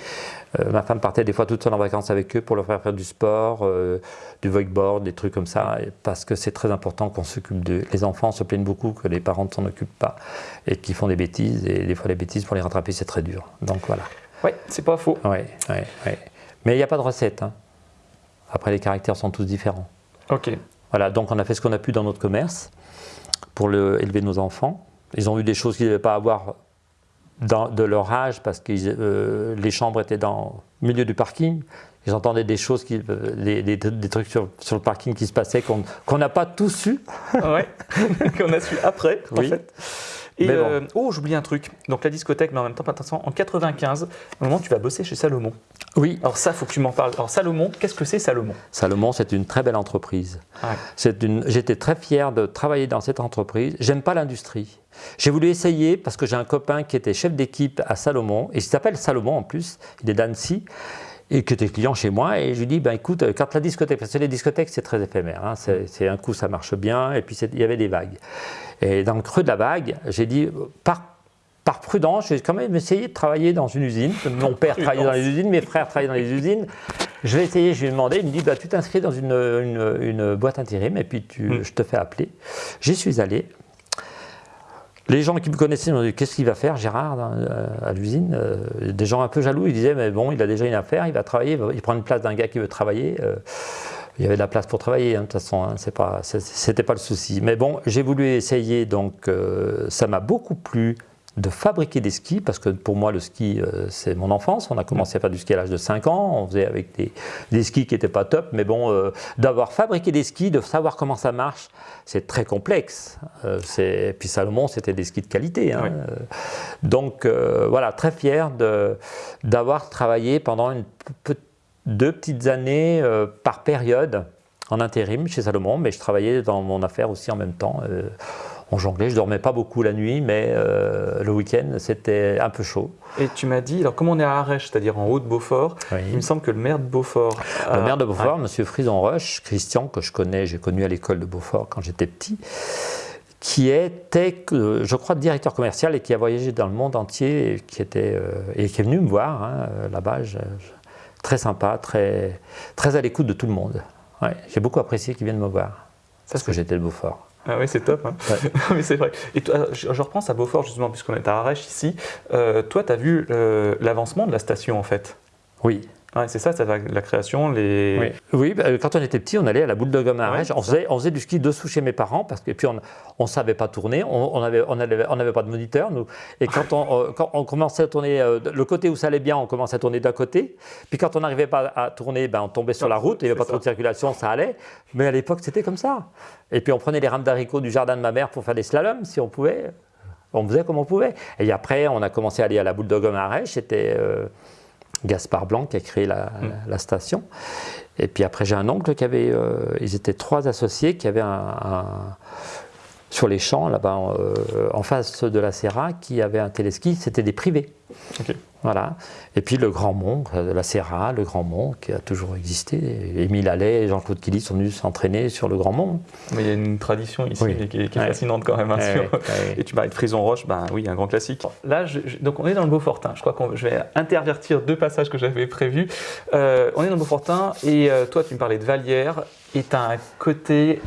Euh, ma femme partait des fois toute seule en vacances avec eux pour leur faire faire du sport, euh, du wakeboard, des trucs comme ça, parce que c'est très important qu'on s'occupe d'eux. Les enfants se plaignent beaucoup que les parents ne s'en occupent pas et qu'ils font des bêtises, et des fois les bêtises pour les rattraper c'est très dur. Donc voilà. Ouais, c'est pas faux. Oui, oui, oui. Mais il n'y a pas de recette. hein. Après, les caractères sont tous différents. Ok. Voilà, donc on a fait ce qu'on a pu dans notre commerce pour le- élever nos enfants. Ils ont eu des choses qu'ils ne devaient pas avoir dans- de leur âge parce que les chambres étaient dans le milieu du parking. Ils entendaient des choses, qui, euh, des, des- des trucs sur, sur le parking qui se passaient qu'on n'a pas tous su. ouais. Qu'on a su après, en Oui. fait. Et Mais bon. euh, oh, j'oublie un truc. Donc la discothèque, mais en même temps pas intéressant. En 95, au moment où tu vas bosser chez Salomon. Oui. Alors ça, faut que tu m'en parles. Alors Salomon, qu'est-ce que c'est Salomon? Salomon, c'est une très belle entreprise. Ouais. C'est une- J'étais très fier de travailler dans cette entreprise. J'aime pas l'industrie. J'ai voulu essayer parce que j'ai un copain qui était chef d'équipe à Salomon, et il s'appelle Salomon en plus, il est d'Annecy, et qui était client chez moi. Et je lui dis, ben écoute, euh, quand la discothèque, parce que les discothèques c'est très éphémère, hein, c'est c'est un coup ça marche bien, et puis il y avait des vagues. Et dans le creux de la vague, j'ai dit, par, par prudence, j'ai quand même essayé de travailler dans une usine. Mon père travaillait dans les usines, mes frères travaillaient dans les usines. Je vais essayer, je lui ai demandé, il me dit, bah, tu t'inscris dans une, une- une boîte intérim et puis tu, Mm. je te fais appeler. J'y suis allé. Les gens qui me connaissaient m'ont dit Qu'est-ce qu'il va faire, Gérard, dans- euh, à l'usine Euh, Des gens un peu jaloux, ils disaient Mais bon, il a déjà une affaire, il va travailler, il prend une place d'un gars qui veut travailler. Euh, il y avait de la place pour travailler, hein, de toute façon, hein, c'était pas le souci. Mais bon, j'ai voulu essayer, donc ça m'a beaucoup plu de fabriquer des skis, parce que pour moi, le ski, euh, c'est mon enfance. On a commencé à faire du ski à l'âge de 5 ans, on faisait avec des, des skis qui n'étaient pas top, mais bon, euh, d'avoir fabriqué des skis, de savoir comment ça marche, c'est très complexe. Euh, puis Salomon, c'était des skis de qualité. hein. Oui. Euh, Donc voilà, très fier d'avoir travaillé pendant une deux petites années par période en intérim chez Salomon, mais je travaillais dans mon affaire aussi en même temps. On jonglait, je dormais pas beaucoup la nuit, mais euh, le week-end c'était un peu chaud. Et tu m'as dit, alors comme on est à Arèche, c'est-à-dire en haut de Beaufort, il me semble que le maire de Beaufort. Le maire de Beaufort, M. Frison Roche, Christian, que je connais, j'ai connu à l'école de Beaufort quand j'étais petit, qui était, euh, je crois, directeur commercial et qui a voyagé dans le monde entier et qui, était, euh, et qui est venu me voir hein, là-bas. très sympa, très, très à l'écoute de tout le monde. Ouais, j'ai beaucoup apprécié qu'il vienne me voir. Parce que j'étais de Beaufort. Ah oui, c'est top. hein. Ouais. C'est vrai. Et toi, je, je repense à Beaufort, justement, puisqu'on est à Arèche ici. Euh, toi, tu as vu euh, l'avancement de la station, en fait? Oui. Ouais, c'est ça, va, la création, les. Oui, oui bah, quand on était petit, on allait à la boule de gomme à Ouais, on, c'est faisait, on faisait du ski dessous chez mes parents parce que puis on ne savait pas tourner, on n'avait on avait, on avait pas de moniteur. Nous. Et quand on, euh, quand on commençait à tourner, euh, le côté où ça allait bien, on commençait à tourner d'un côté. Puis quand on n'arrivait pas à tourner, ben, on tombait sur la route, il n'y avait pas c'est trop de circulation, ça allait. Mais à l'époque, c'était comme ça. Et puis on prenait les rames d'haricots du jardin de ma mère pour faire des slaloms si on pouvait. On faisait comme on pouvait. Et après, on a commencé à aller à la boule de gomme à Arèche. C'était. euh, Gaspard Blanc qui a créé la, Mm. la- station. Et puis après, j'ai un oncle qui avait. euh, ils étaient trois associés qui avaient un. un- sur les champs, là-bas, euh, en face de la Serra, qui avait un téléski, c'était des privés. Voilà. Et puis le Grand Mont, euh, la Serra, le Grand Mont, qui a toujours existé. Émile Allais et Jean-Claude Killy sont venus s'entraîner sur le Grand Mont. Mais il y a une tradition ici Oui. qui est, qui est Ouais. fascinante quand même. hein, Ouais, sur- ouais, ouais. Et tu parlais de Frison Roche, ben oui, un grand classique. Là, je- je- donc on est dans le Beaufortin. Je crois que je vais intervertir deux passages que j'avais prévus. Euh, on est dans le Beaufortin et euh, toi, tu me parlais de Vallière et tu as un côté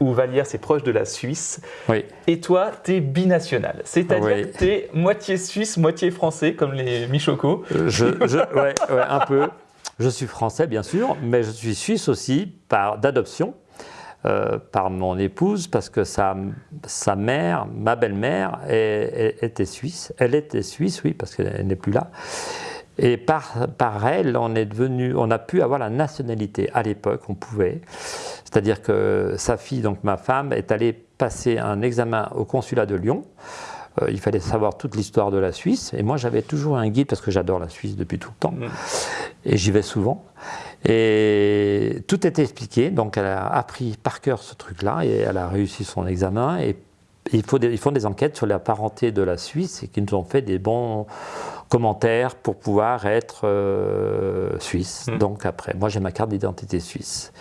où Vallière, c'est proche de la Suisse. Oui. Et toi, tu es binational. C'est-à-dire Oui. que tu es moitié suisse, moitié français, comme les Michocos. Euh, Je, je- ouais, ouais, un peu. Je suis français, bien sûr, mais je suis suisse aussi par d'adoption. euh, par mon épouse parce que sa, sa mère, ma belle-mère, était suisse. Elle était suisse, oui, parce qu'elle n'est plus là. Et par, par elle, on est devenu, on a pu avoir la nationalité. À l'époque, on pouvait. C'est-à-dire que sa fille, donc ma femme, est allée passer un examen au consulat de Lyon. Euh, il fallait savoir toute l'histoire de la Suisse. Et moi, j'avais toujours un guide parce que j'adore la Suisse depuis tout le temps. Mm. Et j'y vais souvent. Et tout était expliqué. Donc, elle a appris par cœur ce truc-là et elle a réussi son examen. Et, des- ils font des enquêtes sur la parenté de la Suisse et qui nous ont fait des bons commentaires pour pouvoir être euh, suisse. Mhm. Donc après, moi j'ai ma carte d'identité suisse.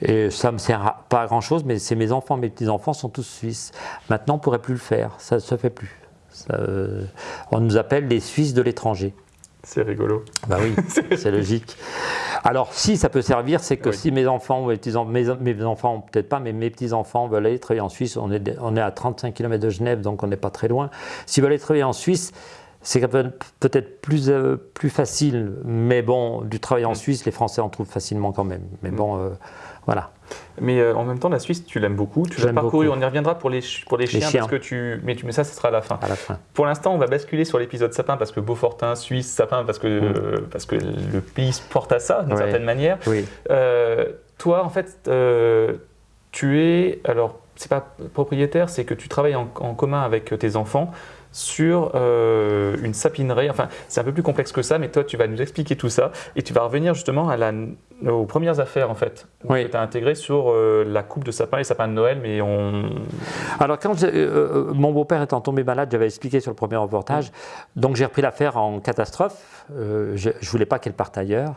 Et ça me sert à- pas à grand chose, mais c'est mes enfants, mes petits-enfants sont tous suisses. Maintenant, on pourrait plus le faire, ça ne se fait plus. Ça, euh, on nous appelle les Suisses de l'étranger. C'est rigolo. Bah oui, c'est logique. Alors, si ça peut servir, c'est que Oui. si mes enfants, ou mes, petits, mes, mes enfants, peut-être pas, mais mes petits-enfants veulent aller travailler en Suisse, on est, on est à 35 km de Genève, donc on n'est pas très loin. S'ils veulent aller travailler en Suisse, c'est peut-être plus, euh, plus facile, mais bon, du travail en Suisse, les Français en trouvent facilement quand même. Mais bon, euh, voilà. Mais euh, en même temps, la Suisse, tu l'aimes beaucoup. Tu l'as parcouru. beaucoup. On y reviendra pour les, pour les chiens, chiens. parce que tu. Mais, tu, mais ça, ce sera à la fin. À la fin. Pour l'instant, on va basculer sur l'épisode sapin parce que Beaufortin, Suisse, sapin parce que, euh, parce que le pays se porte à ça d'une Mm. Certaine manière. Oui. Euh, toi, en fait, euh, tu es. Alors, c'est pas propriétaire, c'est que tu travailles en, en commun avec tes enfants sur euh, une sapinerie. Enfin, c'est un peu plus complexe que ça, mais toi, tu vas nous expliquer tout ça et tu vas revenir justement à la, aux premières affaires, en fait, Oui. que tu as intégré sur euh, la coupe de sapin, les sapins de Noël, mais on. Alors, quand euh, mon beau-père étant tombé malade, j'avais expliqué sur le premier reportage, donc j'ai repris l'affaire en catastrophe. Je ne voulais pas qu'elle parte ailleurs,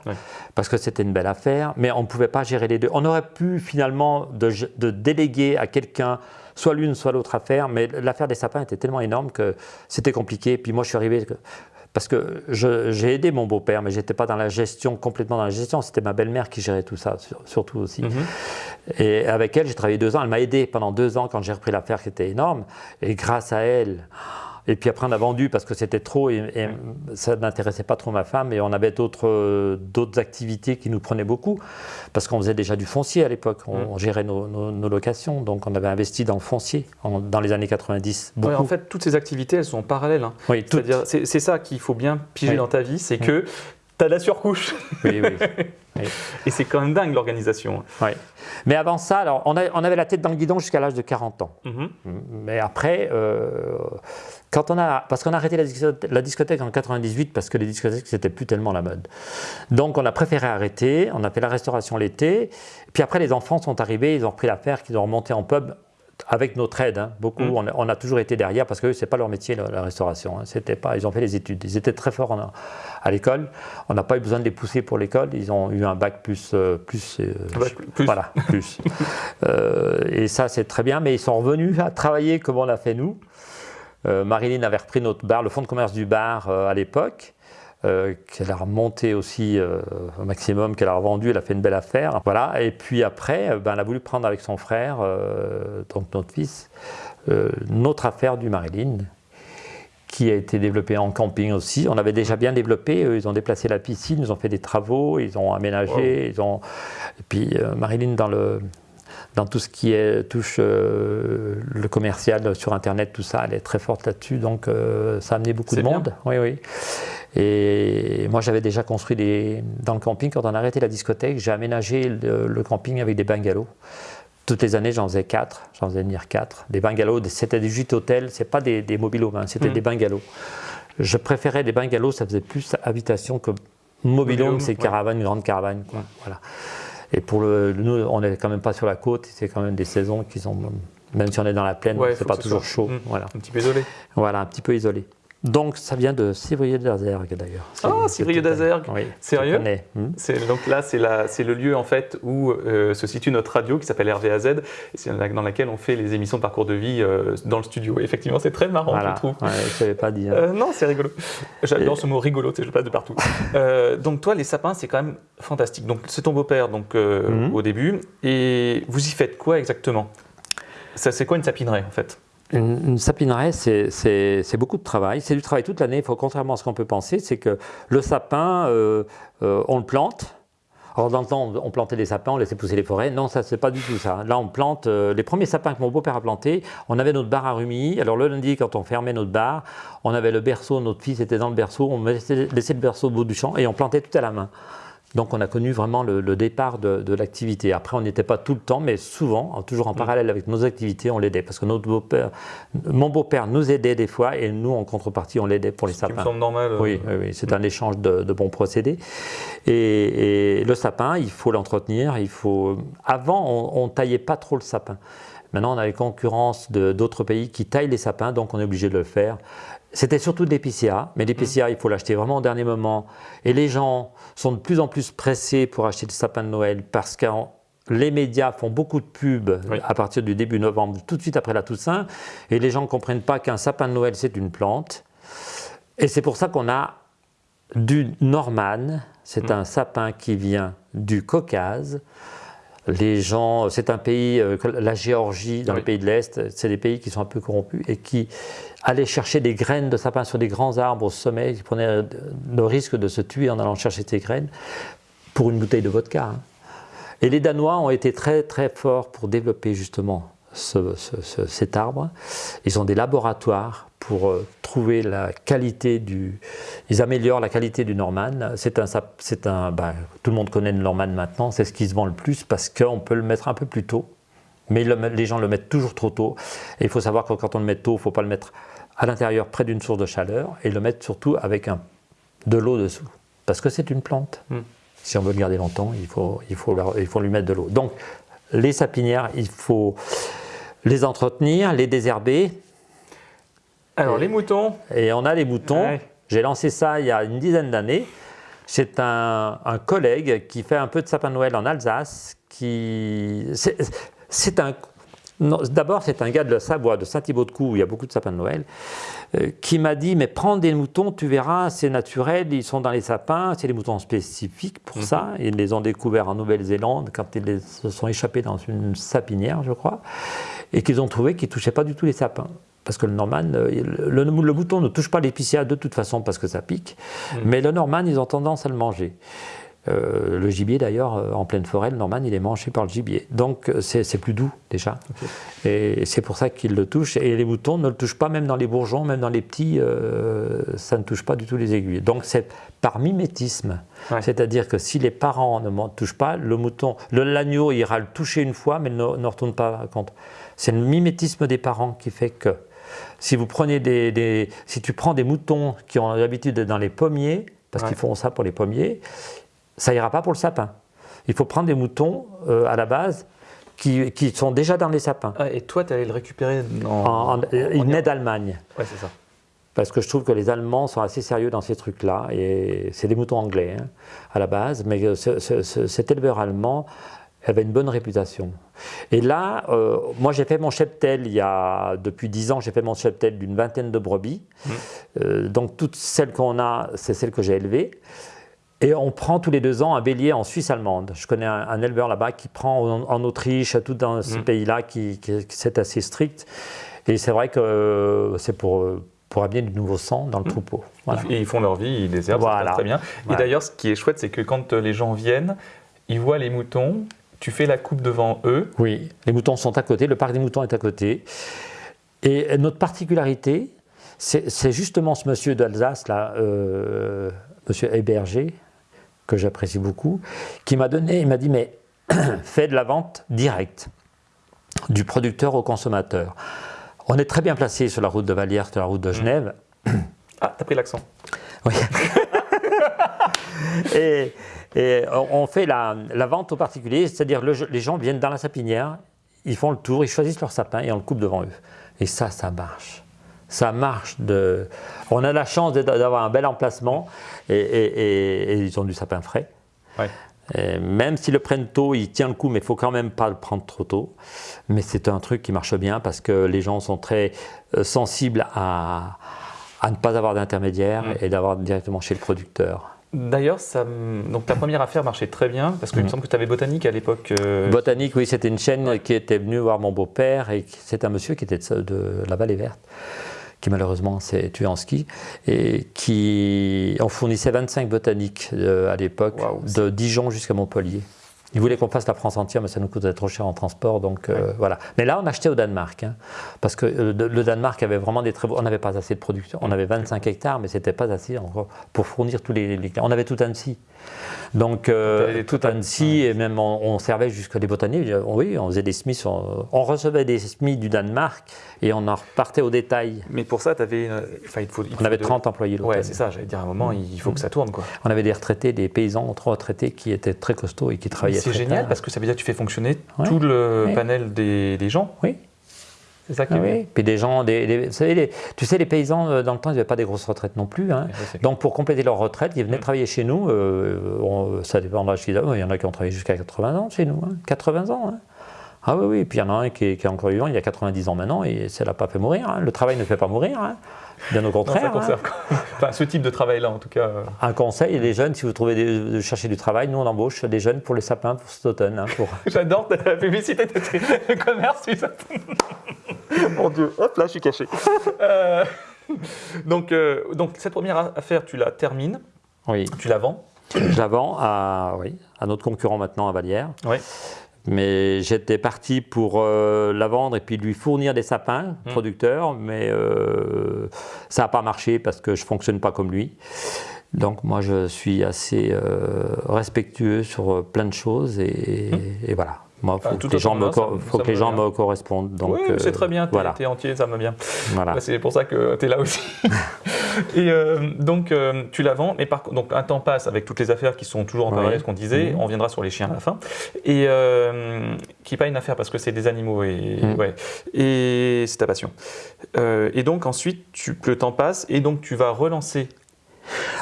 parce que c'était une belle affaire, mais on ne pouvait pas gérer les deux. On aurait pu finalement de, de déléguer à quelqu'un soit l'une, soit l'autre affaire, mais l'affaire des sapins était tellement énorme que c'était compliqué. Puis moi, je suis arrivé... Parce que j'ai aidé mon beau-père, mais j'étais pas dans la gestion, complètement dans la gestion. C'était ma belle-mère qui gérait tout ça, sur- surtout aussi. Mhm. Et avec elle, j'ai travaillé deux ans. Elle m'a aidé pendant deux ans quand j'ai repris l'affaire qui était énorme. Et grâce à elle, et puis après on a vendu parce que c'était trop et, et ça n'intéressait pas trop ma femme. Et on avait d'autres activités qui nous prenaient beaucoup parce qu'on faisait déjà du foncier à l'époque. On, Mm. on gérait nos, nos- nos locations, donc on avait investi dans le foncier en- dans les années 90. Beaucoup. Ouais, en fait, toutes ces activités, elles sont en parallèle. hein. oui, c'est c'est ça qu'il faut bien piger Oui. dans ta vie, c'est que tu as la surcouche. oui, oui. Et c'est quand même dingue l'organisation. oui. Mais avant ça, alors, on, a- on avait la tête dans le guidon jusqu'à l'âge de 40 ans. Mhm. Mais après, euh, quand on a, parce qu'on a arrêté la discothèque, la discothèque en 98 parce que les discothèques c'était plus tellement la mode. Donc on a préféré arrêter. On a fait la restauration l'été. Puis après les enfants sont arrivés, ils ont repris l'affaire, qu'ils ont remonté en pub avec notre aide. hein. Beaucoup, Mm. on, a, on a toujours été derrière parce que eux, c'est pas leur métier la, la restauration. hein. C'était pas, ils ont fait les études. Ils étaient très forts en- à l'école. On n'a pas eu besoin de les pousser pour l'école. Ils ont eu un bac plus, euh, plus, euh, bac plus. voilà, plus. Euh, et ça, c'est très bien, mais ils sont revenus à travailler comme on l'a fait nous. Marilyn avait repris notre bar, le fonds de commerce du bar à l'époque, euh, qu'elle a remonté aussi euh, au maximum, qu'elle a revendu, elle a fait une belle affaire. Voilà. Et puis après, euh, ben, elle a voulu prendre avec son frère, euh, donc notre fils, notre affaire du Marilyn qui a été développée en camping aussi. On avait déjà bien développé, ils ont déplacé la piscine, ils ont fait des travaux, ils ont aménagé, ils ont... Et puis Marilyn dans le dans tout ce qui est, touche euh, le commercial sur Internet, tout ça, elle est très forte là-dessus, donc euh, ça a amené beaucoup de bien. monde. Oui, oui. Et moi, j'avais déjà construit des, dans le camping, quand on a arrêté la discothèque, j'ai aménagé le, le camping avec des bungalows. Toutes les années, j'en faisais quatre, j'en faisais venir quatre. Des bungalows, c'était des gîtes hôtels, c'est pas des, des mobilhomes, hein, c'était Mhm. des bungalows. Je préférais des bungalows, ça faisait plus habitation que mobilhome, c'est ouais. caravane, grande caravane. Quoi. Voilà. Et pour le, nous, on n'est quand même pas sur la côte, c'est quand même des saisons qui sont, même si on est dans la plaine, Ouais, c'est pas toujours chaud. Mm. Voilà. Un petit peu isolé. voilà, un petit peu isolé. Donc ça vient de Civrieux d'Azergue d'ailleurs. Ah, Civrieux c'est- d'Azergue. Oui. Sérieux hmm. Donc là, c'est le lieu en fait où euh, se situe notre radio qui s'appelle RVAZ, et c'est la- dans laquelle on fait les émissions de parcours de vie euh, dans le studio. Et effectivement, c'est très marrant, Voilà. je trouve. Ouais, je savais pas. Euh, non, c'est rigolo. J'adore Et- ce mot rigolo, je le passe de partout. Euh, donc toi, les sapins, c'est quand même fantastique. Donc c'est ton beau-père donc euh, Mhm. au début, et vous y faites quoi exactement? C'est quoi une sapinerie en fait? Une, sapineraie, c'est- beaucoup de travail. C'est du travail toute l'année. Contrairement à ce qu'on peut penser, c'est que le sapin, euh, euh, on le plante. Alors dans le temps, on plantait des sapins, on laissait pousser les forêts. Non, ça c'est pas du tout ça. Là, on plante euh, les premiers sapins que mon beau-père a plantés. On avait notre bar à Rumi. Alors le lundi, quand on fermait notre bar, on avait le berceau. Notre fils était dans le berceau. On laissait le berceau au bout du champ et on plantait tout à la main. Donc on a connu vraiment le, le départ de, de l'activité. Après, on n'était pas tout le temps, mais souvent, toujours en parallèle avec nos activités, on l'aidait. Parce que notre beau-père, mon beau-père nous aidait des fois et nous, en contrepartie, on l'aidait pour les me sapins. normal. euh, Oui, oui, oui, c'est un échange de, de bons procédés. Et, et le sapin, il faut l'entretenir. Il faut. Avant, on, on taillait pas trop le sapin. Maintenant, on a les concurrences d'autres pays qui taillent les sapins, donc on est obligé de le faire. C'était surtout de l'épicéa, mais l'épicéa, il faut l'acheter vraiment au dernier moment. Et les gens sont de plus en plus pressés pour acheter des sapins de Noël parce que les médias font beaucoup de pubs Oui. à partir du début novembre, tout de suite après la Toussaint, et les gens ne comprennent pas qu'un sapin de Noël, c'est une plante. Et c'est pour ça qu'on a du Norman, c'est un sapin qui vient du Caucase. Les gens, c'est un pays, euh, la Géorgie, dans Oui. les pays de l'Est, c'est des pays qui sont un peu corrompus et qui allaient chercher des graines de sapin sur des grands arbres au sommet, qui prenaient euh, le risque de se tuer en allant chercher ces graines pour une bouteille de vodka. hein. Et les Danois ont été très très forts pour développer justement ce- ce- ce- cet arbre. Ils ont des laboratoires pour euh, trouver la qualité du. Ils améliorent la qualité du Norman. C'est un, ben, tout le monde connaît le Norman maintenant. C'est ce qui se vend le plus parce qu'on peut le mettre un peu plus tôt. Mais le- les gens le mettent toujours trop tôt. Et il faut savoir que quand on le met tôt, il ne faut pas le mettre à l'intérieur près d'une source de chaleur et le mettre surtout avec un, de l'eau dessous. Parce que c'est une plante. Hmm. Si on veut le garder longtemps, il faut, il faut, leur- il faut lui mettre de l'eau. Donc, les sapinières, il faut les entretenir, les désherber. Alors, Et- les moutons, Et on a les moutons. Ouais. J'ai lancé ça il y a une dizaine d'années. C'est un, un collègue qui fait un peu de sapin de Noël en Alsace. Qui, c'est, un, d'abord, c'est un gars de la Savoie, de Saint-Thibaud-de-Cou, où il y a beaucoup de sapins de Noël, euh, qui m'a dit Mais prends des moutons, tu verras, c'est naturel, ils sont dans les sapins, c'est des moutons spécifiques pour ça. Ils les ont découverts en Nouvelle-Zélande quand ils les- se sont échappés dans une sapinière, je crois, et qu'ils ont trouvé qu'ils ne touchaient pas du tout les sapins. Parce que le Norman, euh, le, le mouton ne touche pas l'épicéa de toute façon parce que ça pique, mais le Norman, ils ont tendance à le manger. Euh, le gibier d'ailleurs, euh, en pleine forêt, le Norman, il est mangé par le gibier. Donc c'est plus doux déjà. Et c'est pour ça qu'ils le touchent. Et les moutons ne le touchent pas, même dans les bourgeons, même dans les petits, euh, ça ne touche pas du tout les aiguilles. Donc c'est par mimétisme. Ouais. C'est-à-dire que si les parents ne touchent pas, le mouton, l'agneau ira le toucher une fois, mais ne, ne retourne pas contre. C'est le mimétisme des parents qui fait que si vous prenez des, des- si tu prends des moutons qui ont l'habitude d'être dans les pommiers, parce Ouais. qu'ils font ça pour les pommiers, ça ira pas pour le sapin. Il faut prendre des moutons euh, à la base qui, qui sont déjà dans les sapins. Ah, et toi, tu allé le récupérer en. En- en- il naît d'Allemagne. Ouais, c'est ça. Parce que je trouve que les Allemands sont assez sérieux dans ces trucs-là. Et c'est des moutons anglais hein, à la base, mais euh, ce- ce- ce- cet éleveur allemand avait une bonne réputation. Et là, euh, moi j'ai fait mon cheptel il y a, depuis 10 ans, j'ai fait mon cheptel d'une vingtaine de brebis. Euh, donc toutes celles qu'on a, c'est celles que j'ai élevées. Et on prend tous les deux ans un bélier en Suisse allemande. Je connais un, un éleveur là-bas qui prend en, en Autriche, tout dans ces pays-là, qui, c'est assez strict. Et c'est vrai que euh, c'est pour, pour amener du nouveau sang dans le troupeau. Voilà. Et ils font leur vie, ils Voilà. passe très bien. Voilà. Et d'ailleurs, ce qui est chouette, c'est que quand les gens viennent, ils voient les moutons, tu fais la coupe devant eux. Oui, les moutons sont à côté, le parc des moutons est à côté. Et notre particularité, c'est justement ce monsieur d'Alsace, là, euh, monsieur Héberger, que j'apprécie beaucoup, qui m'a donné, il m'a dit, mais fais de la vente directe, du producteur au consommateur. On est très bien placé sur la route de Vallière, sur la route de Genève. Ah, t'as pris l'accent. Oui. et, et on fait la, la vente aux particuliers, c'est-à-dire le- les gens viennent dans la sapinière, ils font le tour, ils choisissent leur sapin et on le coupe devant eux. Et ça, ça marche. Ça marche. De... On a la chance d'avoir un bel emplacement et, et- et- et ils ont du sapin frais. Ouais. Et même s'ils le prennent tôt, il tient le coup, mais il faut quand même pas le prendre trop tôt. Mais c'est un truc qui marche bien parce que les gens sont très euh, sensibles à, à ne pas avoir d'intermédiaire Mm. et d'avoir directement chez le producteur. D'ailleurs, donc ta première affaire marchait très bien parce qu'il me Mhm. semble que tu avais Botanique à l'époque. euh, Botanique, oui, c'était une chaîne qui était venue voir mon beau-père et c'est un monsieur qui était de, de la Vallée Verte, qui malheureusement s'est tué en ski et qui on fournissait 25 botaniques euh, à l'époque, de Dijon jusqu'à Montpellier. Il voulait qu'on fasse la France entière, mais ça nous coûtait trop cher en transport, donc euh, voilà. Mais là, on achetait au Danemark, hein, parce que euh, le Danemark avait vraiment des très beaux. On n'avait pas assez de production. On avait 25 hectares, mais c'était pas assez encore pour fournir tous les. les- On avait tout Annecy. Donc, euh, tout Annecy, et même on, on servait jusqu'à des botaniques. Oui, on faisait des semis. On, on recevait des semis du Danemark et on en repartait au détail. Mais pour ça, avais, enfin, il faut, il On avait de- 30 employés Ouais, l'automne. c'est ça. J'allais dire à un moment, il faut que ça tourne, quoi. On avait des retraités, des paysans trop retraités qui étaient très costauds et qui travaillaient c'est génial parce que ça veut dire que tu fais fonctionner Ouais. tout le Ouais. panel des, des gens. Oui. C'est ça qui Ah est bien. oui. Puis des gens, des, des- vous savez, les- tu sais, les paysans, euh, dans le temps, ils n'avaient pas des grosses retraites non plus. hein. Donc pour compléter leur retraite, ils Mm. venaient travailler chez nous. euh, on- ça dépend de l'âge qu'ils avaient. Il y en a qui ont travaillé jusqu'à 80 ans chez nous. hein. 80 ans. hein. Ah oui, oui. Et puis il y en a un qui est, qui est encore vivant, il y a 90 ans maintenant, et ça ne l'a pas fait mourir. hein. Le travail ne fait pas mourir. hein. Bien au Non, ça contraire. hein. enfin, ce type de travail-là, en tout cas. euh, Un conseil, les jeunes, si vous trouvez des, de chercher du travail, nous on embauche des jeunes pour les sapins pour cet automne. hein, pour... J'adore ta publicité de tes commerce, tu sais. Mon Dieu, hop là, je suis caché. Euh, donc, euh, donc, cette première affaire, tu la termines, Oui. tu la vends. Je la vends à, oui, à notre concurrent maintenant à Vallière. Oui. Mais j'étais parti pour euh, la vendre et puis lui fournir des sapins, Mm. producteurs, mais euh, ça n'a pas marché parce que je ne fonctionne pas comme lui. Donc moi je suis assez euh, respectueux sur euh, plein de choses et, et voilà. Moi, faut que les gens, me, ça faut ça que les me gens va bien. me correspondent. Donc, oui, c'est euh, très bien, t'es Voilà. t'es entier, ça me bien. voilà. Bah, c'est pour ça que tu es là aussi. Et euh, donc, euh, tu la vends, mais par contre, donc, un temps passe avec toutes les affaires qui sont toujours en parallèle, ce qu'on disait. Mhm. On viendra sur les chiens à la fin. Et euh, qui n'est pas une affaire parce que c'est des animaux et, Mhm. ouais. et c'est ta passion. Et donc, ensuite, tu, le temps passe et donc tu vas relancer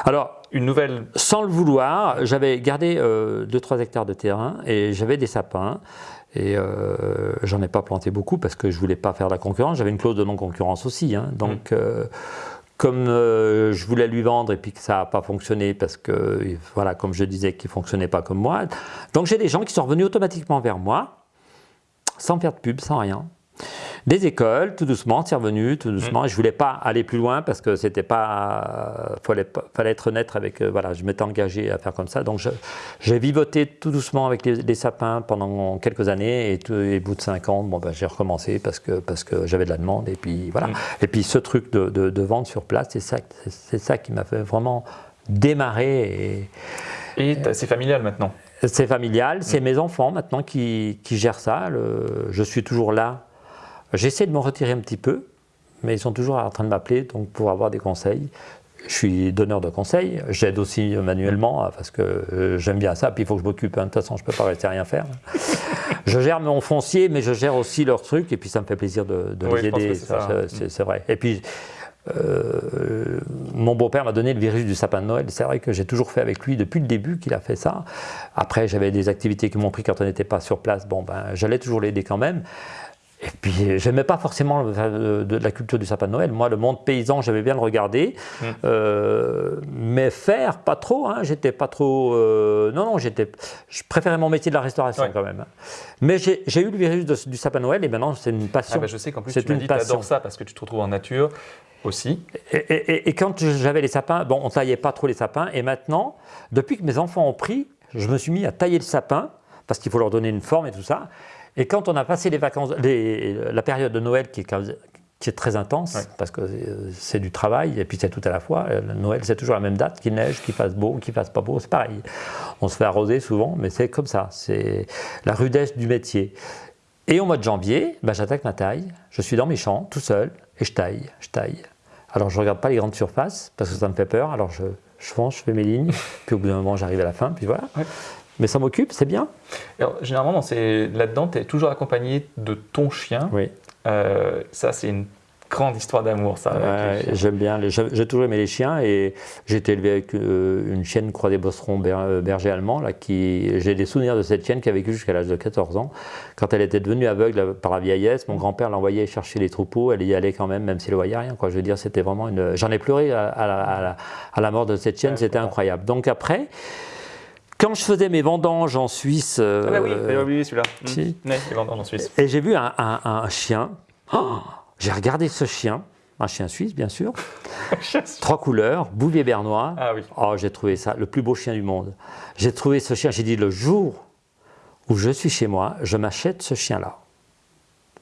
Alors, une nouvelle. sans le vouloir, j'avais gardé 2-3 hectares de terrain et j'avais des sapins. Et euh, j'en ai pas planté beaucoup parce que je voulais pas faire de la concurrence. J'avais une clause de non-concurrence aussi. hein. Donc, euh, comme euh, je voulais lui vendre et puis que ça n'a pas fonctionné parce que, voilà, comme je disais, qu'il fonctionnait pas comme moi. Donc, j'ai des gens qui sont revenus automatiquement vers moi, sans faire de pub, sans rien. Des écoles, tout doucement, c'est revenu, tout doucement. Et je voulais pas aller plus loin parce que c'était pas, fallait, fallait être honnête avec, euh, voilà, je m'étais engagé à faire comme ça. Donc j'ai vivoté tout doucement avec les, les sapins pendant quelques années et, tout- et au bout de cinq ans, bon, ben, j'ai recommencé parce que, parce que j'avais de la demande et puis voilà. Mm. Et puis ce truc de, de, de vente sur place, c'est ça, ça qui m'a fait vraiment démarrer et, c'est familial maintenant? c'est familial, c'est Mm. mes enfants maintenant qui, qui gèrent ça. Le- je suis toujours là. J'essaie de me retirer un petit peu, mais ils sont toujours en train de m'appeler donc pour avoir des conseils. Je suis donneur de conseils, j'aide aussi manuellement hein, parce que euh, j'aime bien ça, puis il faut que je m'occupe, hein. de toute façon je ne peux pas rester à rien faire. je gère mon foncier, mais je gère aussi leurs trucs, et puis ça me fait plaisir de, de Oui, les aider, c'est vrai. Et puis euh, mon beau-père m'a donné le virus du sapin de Noël. C'est vrai que j'ai toujours fait avec lui depuis le début qu'il a fait ça. Après, j'avais des activités qui m'ont pris quand on n'était pas sur place. Bon, ben, j'allais toujours l'aider quand même. Et puis, j'aimais pas forcément le- de, de la culture du sapin de Noël. Moi, le monde paysan, j'avais bien le regarder. Mm. Euh, mais faire, pas trop. Hein. J'étais pas trop. euh, non, non, j'étais. Je préférais mon métier de la restauration Ouais. quand même. hein. Mais j'ai eu le virus de- du sapin de Noël et maintenant, c'est une passion. Ah bah, je sais qu'en plus, tu m'as adores ça parce que tu te retrouves en nature aussi. Et- et quand j'avais les sapins, bon, on taillait pas trop les sapins. Et maintenant, depuis que mes enfants ont pris, je me suis mis à tailler le sapin parce qu'il faut leur donner une forme et tout ça. Et quand on a passé les vacances, les- la période de Noël qui est, quand- qui est très intense Ouais. parce que euh, c'est du travail et puis c'est tout à la fois. Euh, Noël, c'est toujours la même date, qu'il neige, qu'il fasse beau, qu'il fasse pas beau, c'est pareil. On se fait arroser souvent, mais c'est comme ça. C'est la rudesse du métier. Et au mois de janvier, ben, j'attaque ma taille. Je suis dans mes champs, tout seul, et je taille, je taille. Alors je regarde pas les grandes surfaces parce que ça me fait peur. Alors je, je fonce, je fais mes lignes, puis au bout d'un moment j'arrive à la fin, puis voilà. Ouais. Mais ça m'occupe, c'est bien. Alors, généralement, là-dedans, tu es toujours accompagné de ton chien. Oui. Euh, ça, c'est une grande histoire d'amour, ça. J'aime bien. J'ai toujours aimé les chiens et j'ai été élevé avec euh, une chienne croix des bosserons ber- euh, berger allemand. Là, qui, j'ai des souvenirs de cette chienne qui a vécu jusqu'à l'âge de 14 ans. Quand elle était devenue aveugle par la vieillesse, mon grand-père l'envoyait chercher les troupeaux. Elle y allait quand même, même s'il ne voyait rien. Quoi. Je veux dire, c'était vraiment une. J'en ai pleuré à, à la, à la- à la mort de cette chienne. Ouais, c'était incroyable. Donc après, quand je faisais mes vendanges en Suisse. Ah bah oui, euh, celui-là. Mmh. Ouais, les vendanges en Suisse. et j'ai vu un, un- un chien. Oh, j'ai regardé ce chien, un chien suisse bien sûr, trois couleurs, bouvier bernois. Ah oui. Oh, j'ai trouvé ça le plus beau chien du monde. J'ai trouvé ce chien, j'ai dit le jour où je suis chez moi, je m'achète ce chien-là.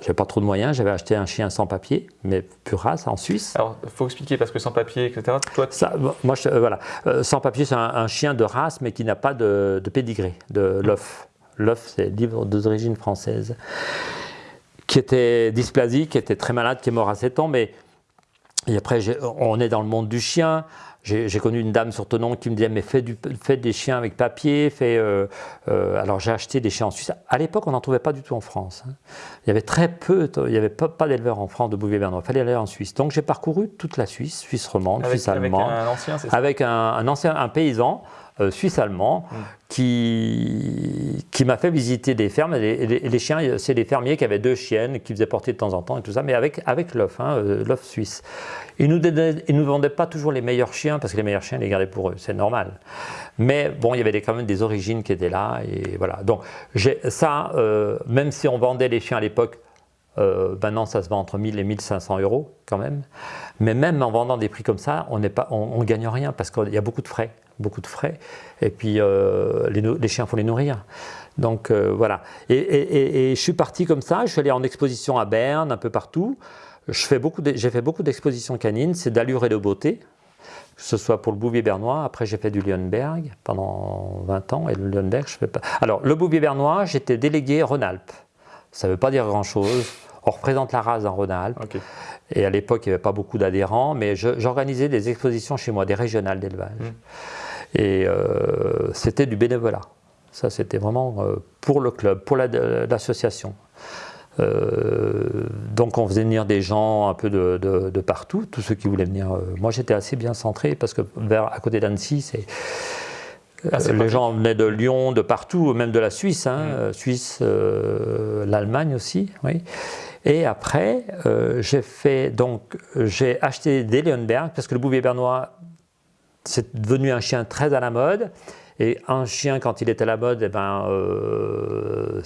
J'ai pas trop de moyens, j'avais acheté un chien sans papier, mais pure race en Suisse. Alors, il faut expliquer parce que sans papier, etc. Toi, tu- Ça, moi, je- euh, voilà. Euh, sans papier, c'est un, un chien de race, mais qui n'a pas de, de pédigré, de l'œuf. L'œuf, c'est livre d'origine française, qui était dysplasique, qui était très malade, qui est mort à 7 ans. Mais et après, on est dans le monde du chien. J'ai connu une dame sur Tonon qui me disait mais fais, du, fais des chiens avec papier, fais, euh, euh, alors j'ai acheté des chiens en Suisse. À l'époque, on n'en trouvait pas du tout en France. hein. Il y avait très peu, il n'y avait pas, pas d'éleveurs en France de bouvier bernois. Il fallait aller en Suisse. Donc j'ai parcouru toute la Suisse, Suisse romande, Avec, Suisse avec allemande, un ancien, ça? avec un, un ancien un paysan euh, suisse-allemand Mm. qui, qui m'a fait visiter des fermes. Et les, et les- et les chiens, c'est des fermiers qui avaient deux chiennes, qui faisaient porter de temps en temps et tout ça, mais avec, avec l'œuf, hein, euh, l'œuf suisse. Ils nous, donnaient- ils nous vendaient pas toujours les meilleurs chiens, parce que les meilleurs chiens, ils les gardaient pour eux, c'est normal. Mais bon, il y avait des- quand même des origines qui étaient là, et voilà. Donc ça, euh, même si on vendait les chiens à l'époque, euh, maintenant, ça se vend entre 1000 et 1500 euros quand même. Mais même en vendant des prix comme ça, on ne on, on gagne rien parce qu'il y a beaucoup de frais. Beaucoup de frais. Et puis, euh, les, chiens, faut les nourrir. Donc, euh, voilà. Et, et- et- et je suis parti comme ça. Je suis allé en exposition à Berne, un peu partout. J'ai fait beaucoup d'expositions canines. C'est d'allure et de beauté. Que ce soit pour le bouvier bernois. Après, j'ai fait du Lionberg pendant 20 ans. Et le Lionberg, je fais pas. Alors, le bouvier bernois, j'étais délégué Rhône-Alpes. Ça ne veut pas dire grand-chose. On représente la race en Rhône-Alpes. Et à l'époque, il n'y avait pas beaucoup d'adhérents, mais j'organisais des expositions chez moi, des régionales d'élevage. Et euh, c'était du bénévolat. Ça, c'était vraiment euh, pour le club, pour la- l'association. Euh, donc, on faisait venir des gens un peu de, de- de partout, tous ceux qui voulaient venir. moi, j'étais assez bien centré parce que vers, à côté d'Annecy, c'est. Ah, les pratique. gens venaient de Lyon, de partout, même de la Suisse, hein, euh, Suisse, euh, l'Allemagne aussi, oui. Et après, euh, j'ai fait donc j'ai acheté des Leonberg parce que le bouvier bernois c'est devenu un chien très à la mode. Et un chien, quand il est à la mode, eh ben, euh,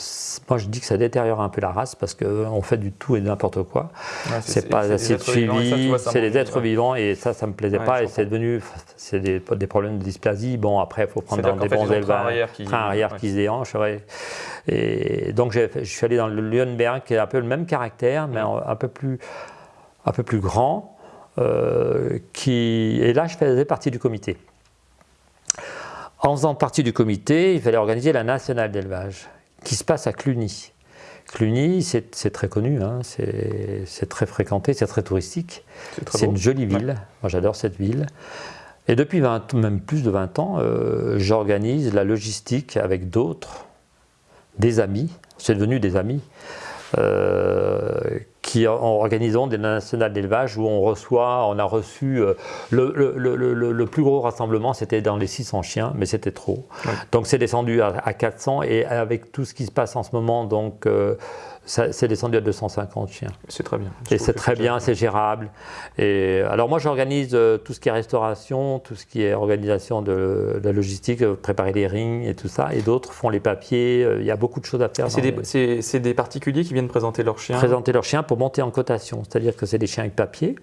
moi je dis que ça détériore un peu la race parce qu'on fait du tout et n'importe quoi. Ouais, C'est pas assez suivi, c'est des êtres vivants et ça, ça me plaisait Ouais, pas. Et c'est devenu, c'est des, des problèmes de dysplasie. Bon, après, il faut prendre dans des bons le train élevages. arrière qui- train arrière ouais. qui se déhanche. Et donc je suis allé dans le Lionberg qui est un peu le même caractère, mais un, un peu plus, un peu plus grand. Euh, qui, et là, je faisais partie du comité. En faisant partie du comité, il fallait organiser la nationale d'élevage, qui se passe à Cluny. Cluny, c'est très connu, hein, c'est très fréquenté, c'est très touristique. C'est une jolie ville, moi j'adore cette ville. Et depuis 20, même plus de 20 ans, euh, j'organise la logistique avec d'autres, des amis, c'est devenu des amis, euh, qui en- organisons des nationales d'élevage où on reçoit, on a reçu, euh, le, le- le- le- le plus gros rassemblement c'était dans les 600 chiens, mais c'était trop. Ouais. Donc c'est descendu à, à 400 et avec tout ce qui se passe en ce moment, donc euh, c'est descendu à 250 chiens. C'est très bien. Et c'est très bien, c'est gérable. Et alors moi j'organise euh, tout ce qui est restauration, tout ce qui est organisation de, la logistique, euh, préparer les rings et tout ça. Et d'autres font les papiers. euh, Il y a beaucoup de choses à faire. C'est des, les- particuliers qui viennent présenter leurs chiens. présenter leurs chiens pour monter en cotation. C'est-à-dire que c'est des chiens avec papier.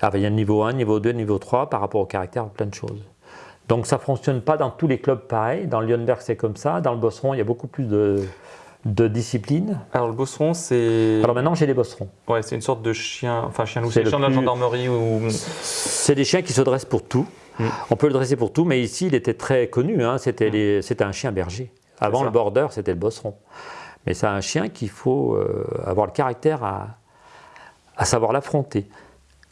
Alors, il y a le niveau 1, niveau 2, niveau 3 par rapport au caractère, plein de choses. Donc ça ne fonctionne pas dans tous les clubs pareil. Dans le Lionberg, c'est comme ça. Dans le Bosseron, il y a beaucoup plus de, de discipline. Alors le bosseron, c'est Alors maintenant, j'ai des Bosserons. ouais, c'est une sorte de chien, enfin chien loup, C'est le chien de la plus- gendarmerie ou C'est des chiens qui se dressent pour tout. Mm. On peut le dresser pour tout, mais ici, il était très connu. hein. C'était les- c'était un chien berger. Avant le border, c'était le bosseron. Mais c'est un chien qu'il faut euh, avoir le caractère à, à savoir l'affronter,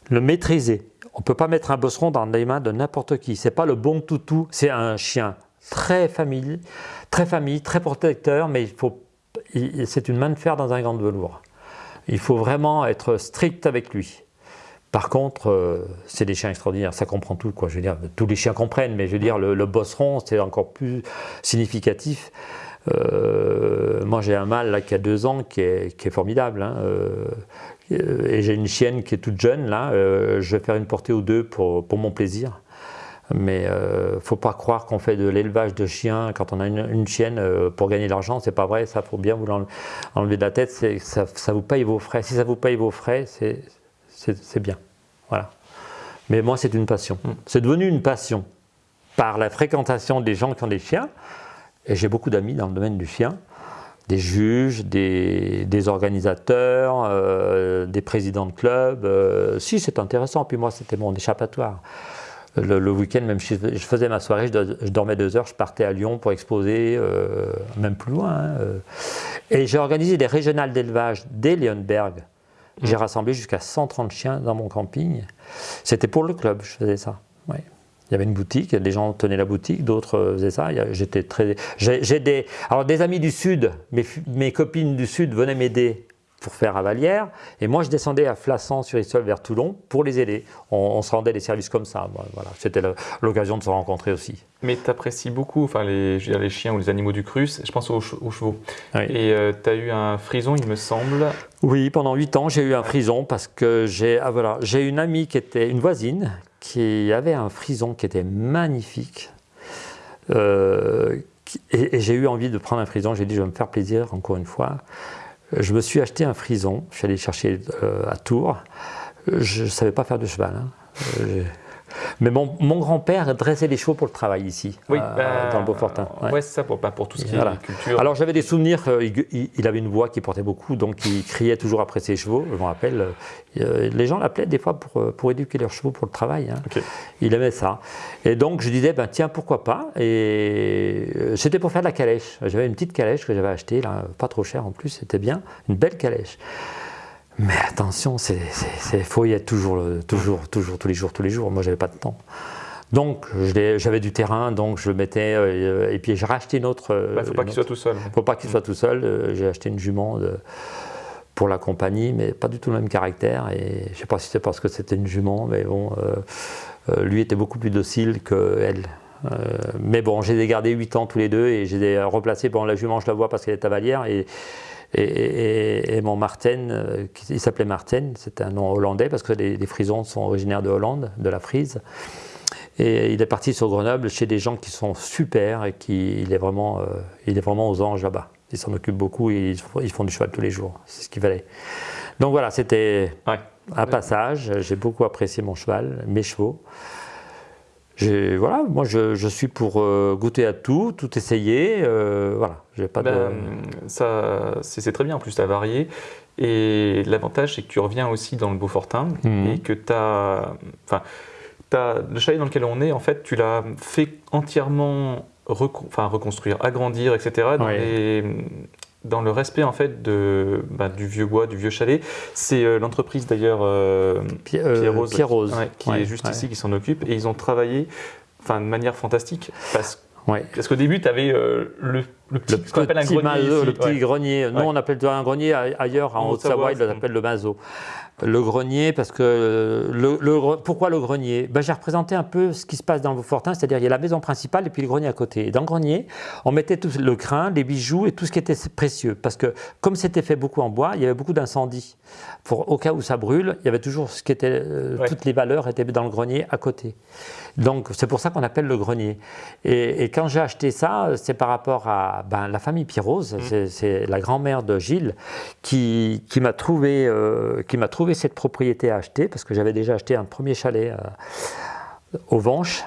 le maîtriser. On ne peut pas mettre un bosseron dans les mains de n'importe qui. C'est pas le bon toutou. C'est un chien très famille, très famille, très protecteur, mais il faut, c'est une main de fer dans un gant de velours. Il faut vraiment être strict avec lui. Par contre, euh, c'est des chiens extraordinaires, ça comprend tout. Quoi. Je veux dire, tous les chiens comprennent, mais je veux dire, le, le bosseron, c'est encore plus significatif. Euh, moi, j'ai un mâle là, qui a deux ans qui est, formidable. hein, euh, et j'ai une chienne qui est toute jeune. Là, je vais faire une portée ou deux pour, pour mon plaisir. Mais euh, faut pas croire qu'on fait de l'élevage de chiens quand on a une, une chienne euh, pour gagner de l'argent. C'est pas vrai. Ça, faut bien vous l'enle- enlever de la tête. Ça, ça vous paye vos frais. Si ça vous paye vos frais, c'est bien. Voilà. Mais moi, c'est une passion. Mm. C'est devenu une passion par la fréquentation des gens qui ont des chiens. Et j'ai beaucoup d'amis dans le domaine du chien, des juges, des, des organisateurs, euh, des présidents de clubs. Si, c'est intéressant. Puis moi, c'était mon échappatoire. Le, le week-end, même si je faisais ma soirée, je, do- je dormais deux heures, je partais à Lyon pour exposer, euh, même plus loin. hein, euh. Et j'ai organisé des régionales d'élevage dès Leonberg. J'ai rassemblé jusqu'à 130 chiens dans mon camping. C'était pour le club, je faisais ça. ouais. Il y avait une boutique, des gens tenaient la boutique, d'autres faisaient ça. J'étais très, j'ai des, alors des amis du sud, mes, mes copines du sud venaient m'aider pour faire à Vallière. Et moi, je descendais à Flassan sur Issol vers Toulon pour les aider. On, se rendait des services comme ça. Voilà. C'était l'occasion de se rencontrer aussi. Mais tu apprécies beaucoup enfin, les, je les chiens ou les animaux du Crus. Je pense aux, chevaux. Et euh, tu as eu un frison, il me semble. Oui, pendant 8 ans, j'ai eu un frison parce que j'ai ah, voilà, une amie qui était une voisine qui avait un frison qui était magnifique. Euh, et, et j'ai eu envie de prendre un frison. J'ai dit, je vais me faire plaisir encore une fois. Je me suis acheté un frison, je suis allé chercher euh, à Tours. Je ne savais pas faire de cheval. Hein. Euh, mais mon, grand-père dressait les chevaux pour le travail ici, oui, euh, bah, dans le Beaufortin. Ouais, c'est ça, pour, pour tout ce qui est culture. Alors j'avais des souvenirs, il, avait une voix qui portait beaucoup, donc il criait toujours après ses chevaux. Je me rappelle, euh, les gens l'appelaient des fois pour, pour éduquer leurs chevaux pour le travail. Hein. Il aimait ça. Et donc je disais, ben, tiens, pourquoi pas? Et euh, c'était pour faire de la calèche. J'avais une petite calèche que j'avais achetée, là, pas trop chère en plus, c'était bien, une belle calèche. Mais attention, il faut y être toujours, toujours, toujours, tous les jours, tous les jours. Moi, j'avais pas de temps. Donc, j'avais du terrain, donc je le mettais, euh, et puis j'ai racheté une autre. Il ne faut pas qu'il soit tout seul. Il ne faut pas qu'il soit tout seul. Euh, j'ai acheté une jument pour la compagnie, mais pas du tout le même caractère. Et je ne sais pas si c'est parce que c'était une jument, mais bon, euh, lui était beaucoup plus docile qu'elle. mais bon, j'ai gardé 8 ans tous les deux et j'ai replacé pendant la jument, je la vois parce qu'elle est à Valière. Et, et, mon Martin, euh, il s'appelait Martin, c'était un nom hollandais parce que les, frisons sont originaires de Hollande, de la frise. Et il est parti sur Grenoble chez des gens qui sont super et qui, il, est vraiment, euh, il est vraiment aux anges là-bas. Ils s'en occupent beaucoup et ils, font du cheval tous les jours. C'est ce qu'il fallait. Donc voilà, c'était un passage. J'ai beaucoup apprécié mon cheval, mes chevaux voilà, moi je, suis pour euh, goûter à tout, tout essayer. Euh, voilà, j'ai pas ben, Ça, c'est très bien. En plus, tu as varié. Et l'avantage, c'est que tu reviens aussi dans le Beaufortin mhm. et que tu as. Enfin, le chalet dans lequel on est, en fait, tu l'as fait entièrement reconstruire, agrandir, etc. Dans les, dans le respect en fait de, bah, du vieux bois, du vieux chalet. C'est euh, l'entreprise d'ailleurs euh, Pierre, Rose, qui est juste ici, qui s'en occupe. Et ils ont travaillé de manière fantastique parce, parce qu'au début, tu avais euh, le, le, petit, grenier. le petit grenier. Nous, on appelle un grenier ailleurs, en, Haute-Savoie, ils l'appellent le mazo le grenier, parce que le, pourquoi le grenier? Ben, J'ai représenté un peu ce qui se passe dans le Beaufortin, c'est-à-dire il y a la maison principale et puis le grenier à côté. Et dans le grenier, on mettait tout le crin, les bijoux et tout ce qui était précieux, parce que comme c'était fait beaucoup en bois, il y avait beaucoup d'incendies. Au cas où ça brûle, il y avait toujours ce qui était, euh, toutes les valeurs étaient dans le grenier à côté. Donc c'est pour ça qu'on appelle le grenier. Et, quand j'ai acheté ça, c'est par rapport à ben, la famille Pierrose, mmh. c'est la grand-mère de Gilles qui, qui m'a trouvé, euh, qui m'a trouvé cette propriété à acheter parce que j'avais déjà acheté un premier chalet euh, au Vanches,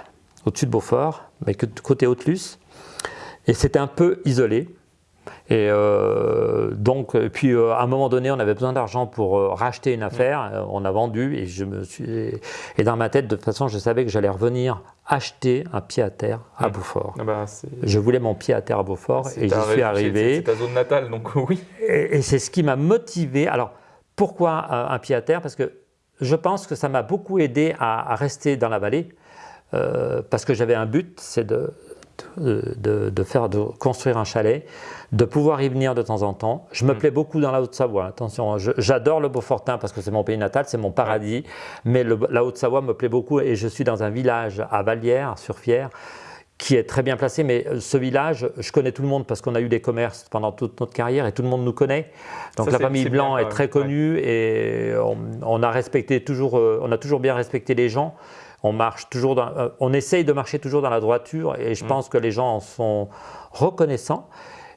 au-dessus de Beaufort, mais que côté Haute-Luce. Et c'était un peu isolé. Et euh, donc, puis euh, à un moment donné, on avait besoin d'argent pour racheter une affaire. on a vendu et je me suis. Et dans ma tête, de toute façon, je savais que j'allais revenir acheter un pied à terre à Beaufort. Ah bah, je voulais mon pied à terre à Beaufort et j'y suis arrivé. C'est ta zone natale, donc oui. Et, et c'est ce qui m'a motivé. Alors, pourquoi un pied à terre? Parce que je pense que ça m'a beaucoup aidé à, rester dans la vallée, euh, parce que j'avais un but, c'est de, de, faire, de construire un chalet, de pouvoir y venir de temps en temps. Je me mm. plais beaucoup dans la Haute-Savoie, attention, j'adore le Beaufortin parce que c'est mon pays natal, c'est mon paradis, mais la Haute-Savoie me plaît beaucoup et je suis dans un village à Vallière, sur Fière, qui est très bien placé, mais euh, ce village, je connais tout le monde parce qu'on a eu des commerces pendant toute notre carrière et tout le monde nous connaît. Donc la famille Blanc est très connue et on, a respecté toujours, euh, on a toujours bien respecté les gens. On marche toujours, dans, euh, on essaye de marcher toujours dans la droiture et je mm. pense que les gens en sont reconnaissants.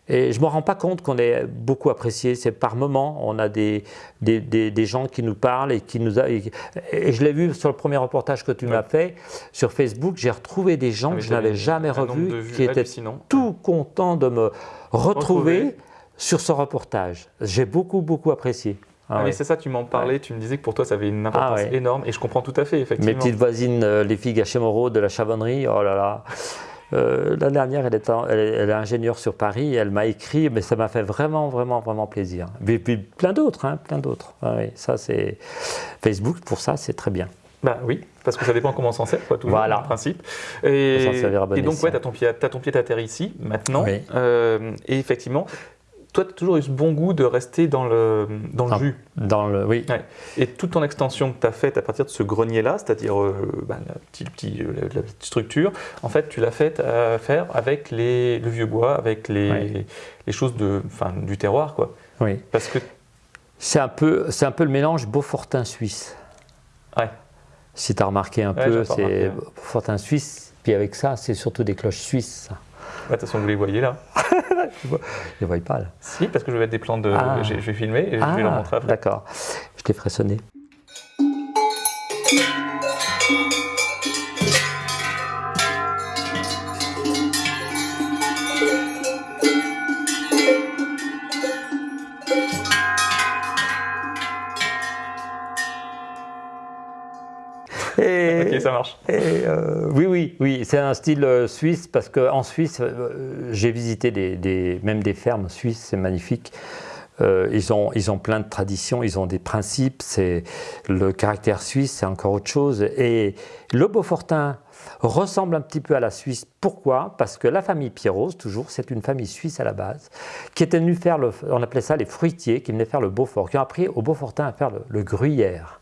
Et je ne me rends pas compte qu'on est beaucoup apprécié. C'est par moments, on a des, des, des, gens qui nous parlent et qui nous... A, et, je l'ai vu sur le premier reportage que tu m'as fait sur Facebook, j'ai retrouvé des gens ah, que je n'avais jamais revus qui étaient tout contents de me retrouver, sur ce reportage. J'ai beaucoup, beaucoup apprécié. Ah, ah mais c'est ça, tu m'en parlais, tu me disais que pour toi ça avait une importance énorme et je comprends tout à fait, effectivement. Mes petites voisines, euh, les filles Gachet Moreau de la Chavonnerie, oh là là. Euh, la dernière, elle est, elle, est, ingénieure sur Paris, elle m'a écrit, mais ça m'a fait vraiment, vraiment, vraiment plaisir. Et puis plein d'autres, hein, plein d'autres. Ah ça, c'est Facebook, pour ça, c'est très bien. Bah oui, parce que ça dépend comment on s'en sert, quoi, toujours, Voilà. en principe. Et, donc, ouais, tu as ton pied, t'as ton pied à terre ici, maintenant. Oui. Euh, et effectivement, toi, tu as toujours eu ce bon goût de rester dans le, dans le Ah. jus. Dans le, oui, Ouais. Et toute ton extension que tu as faite à partir de ce grenier-là, c'est-à-dire euh, bah, la, petite, petit- euh, la- la petite structure, en fait, tu l'as faite à faire avec les, le vieux bois, avec les, les choses de, enfin, du terroir, quoi. oui. Parce que, C'est un, peu, un peu le mélange Beaufortin suisse. ouais, Si tu as remarqué un Ouais, peu, c'est ouais. Beaufortin suisse. Puis avec ça, c'est surtout des cloches suisses. Ça. de toute façon, vous les voyez là. Je ne vois pas là. Si, parce que je vais mettre des plans de. Ah. Je vais filmer et je vais leur montrer après. D'accord. Je t'ai frissonné. Ça marche. Et, euh, oui, oui, oui, c'est un style euh, suisse parce qu'en Suisse, euh, j'ai visité des, des- même des fermes suisses, c'est magnifique. Euh, ils, ont, ils ont plein de traditions, ils ont des principes, c'est le caractère suisse, c'est encore autre chose. Et le Beaufortin ressemble un petit peu à la Suisse. Pourquoi? Parce que la famille Pierrose, toujours, c'est une famille suisse à la base, qui était venue faire, le, on appelait ça les fruitiers, qui venaient faire le Beaufort, qui ont appris au Beaufortin à faire le, le gruyère.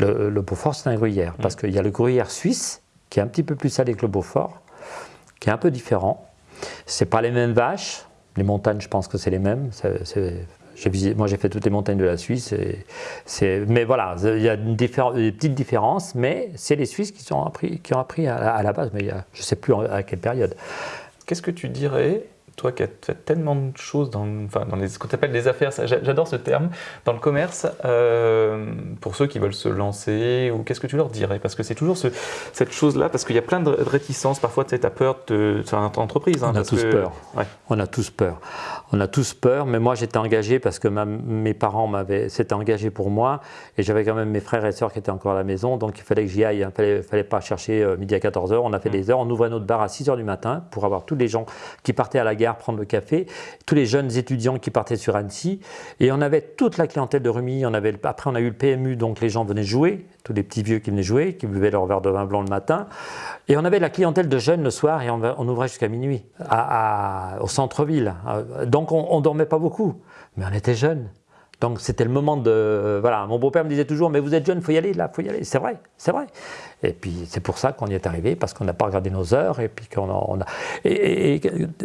Le, le Beaufort, c'est un gruyère, parce qu'il y a le gruyère suisse, qui est un petit peu plus salé que le Beaufort, qui est un peu différent. C'est pas les mêmes vaches. Les montagnes, je pense que c'est les mêmes. Visité- moi, j'ai fait toutes les montagnes de la Suisse. et mais voilà, il y a une des petites différences, mais c'est les Suisses qui, ont appris, qui ont appris à, la- à la base, mais il y a- je ne sais plus à quelle période. Qu'est-ce que tu dirais, toi qui as fait tellement de choses dans, enfin, dans les, ce qu'on appelle les affaires, j'adore ce terme, dans le commerce, euh, pour ceux qui veulent se lancer, ou qu'est-ce que tu leur dirais? Parce que c'est toujours ce- cette chose-là, parce qu'il y a plein de de réticences, parfois tu as peur de sur une entreprise. hein, On a tous que- peur. Ouais. On a tous peur. On a tous peur, mais moi j'étais engagé parce que ma- mes parents m'avaient, s'étaient engagés pour moi et j'avais quand même mes frères et sœurs qui étaient encore à la maison, donc il fallait que j'y aille. Il ne fallait, fallait pas chercher euh, midi à 14h. On a fait des heures, on ouvrait notre bar à 6h du matin pour avoir tous les gens qui partaient à la gare prendre le café, tous les jeunes étudiants qui partaient sur Annecy et on avait toute la clientèle de Rumilly. On avait, après on a eu le PMU, donc les gens venaient jouer, tous les petits vieux qui venaient jouer, qui buvaient leur verre de vin blanc le matin. Et on avait la clientèle de jeunes le soir et on, ouvrait jusqu'à minuit à- à- au centre-ville. Euh, Donc on ne dormait pas beaucoup, mais on était jeunes. Donc c'était le moment de... Voilà, mon beau-père me disait toujours, mais vous êtes jeune, il faut y aller là, il faut y aller. C'est vrai, c'est vrai. Et puis c'est pour ça qu'on y est arrivé, parce qu'on n'a pas regardé nos heures, et puis qu'on. On, a- et,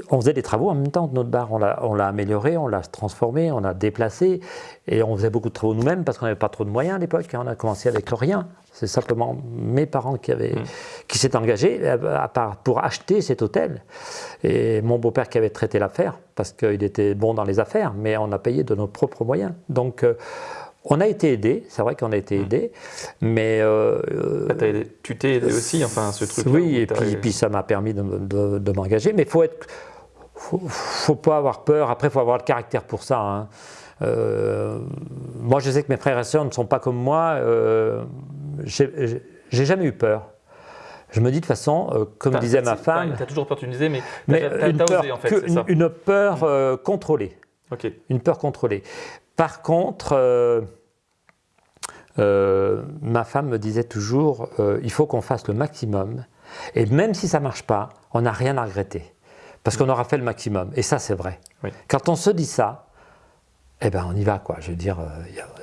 on faisait des travaux en même temps de notre bar. On l'a on l'a amélioré, on l'a transformé, on l'a déplacé, et on faisait beaucoup de travaux nous-mêmes, parce qu'on n'avait pas trop de moyens à l'époque. hein. On a commencé avec rien. C'est simplement mes parents qui, avaient, qui s'étaient engagés pour acheter cet hôtel. Et mon beau-père qui avait traité l'affaire, parce qu'il était bon dans les affaires, mais on a payé de nos propres moyens. Donc, euh, on a été aidé, c'est vrai qu'on a été aidé, mais. euh, Ah, aidé- tu t'es aidé aussi, enfin, ce truc Oui, et puis, puis ça m'a permis de, me- de- de m'engager, mais il faut être. Faut, faut pas avoir peur. Après, il faut avoir le caractère pour ça. hein. Euh, moi, je sais que mes frères et sœurs ne sont pas comme moi. Euh, j'ai jamais eu peur. Je me dis de toute façon, euh, comme disait ma femme, Tu as toujours peur, tu me disais, mais, mais t'as une peur, osé en fait, que- c'est ça. une, une peur euh, contrôlée. Une peur contrôlée. Par contre, euh, euh, ma femme me disait toujours, il faut qu'on fasse le maximum. Et même si ça ne marche pas, on n'a rien à regretter. Parce qu'on aura fait le maximum. Et ça, c'est vrai. Oui. Quand on se dit ça, eh ben, on y va, quoi. Je veux dire, euh,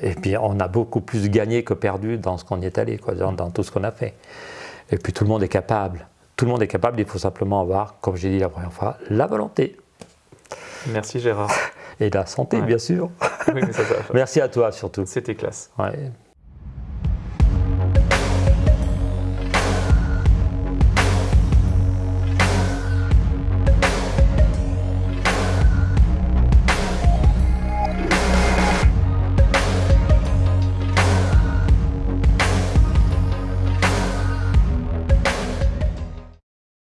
et puis on a beaucoup plus gagné que perdu dans ce qu'on y est allé, quoi, dans, dans tout ce qu'on a fait. Et puis tout le monde est capable. Tout le monde est capable, il faut simplement avoir, comme j'ai dit la première fois, la volonté Merci Gérard. et la santé, Ouais. bien sûr. oui, mais ça, ça va. Merci à toi surtout. C'était classe. Ouais.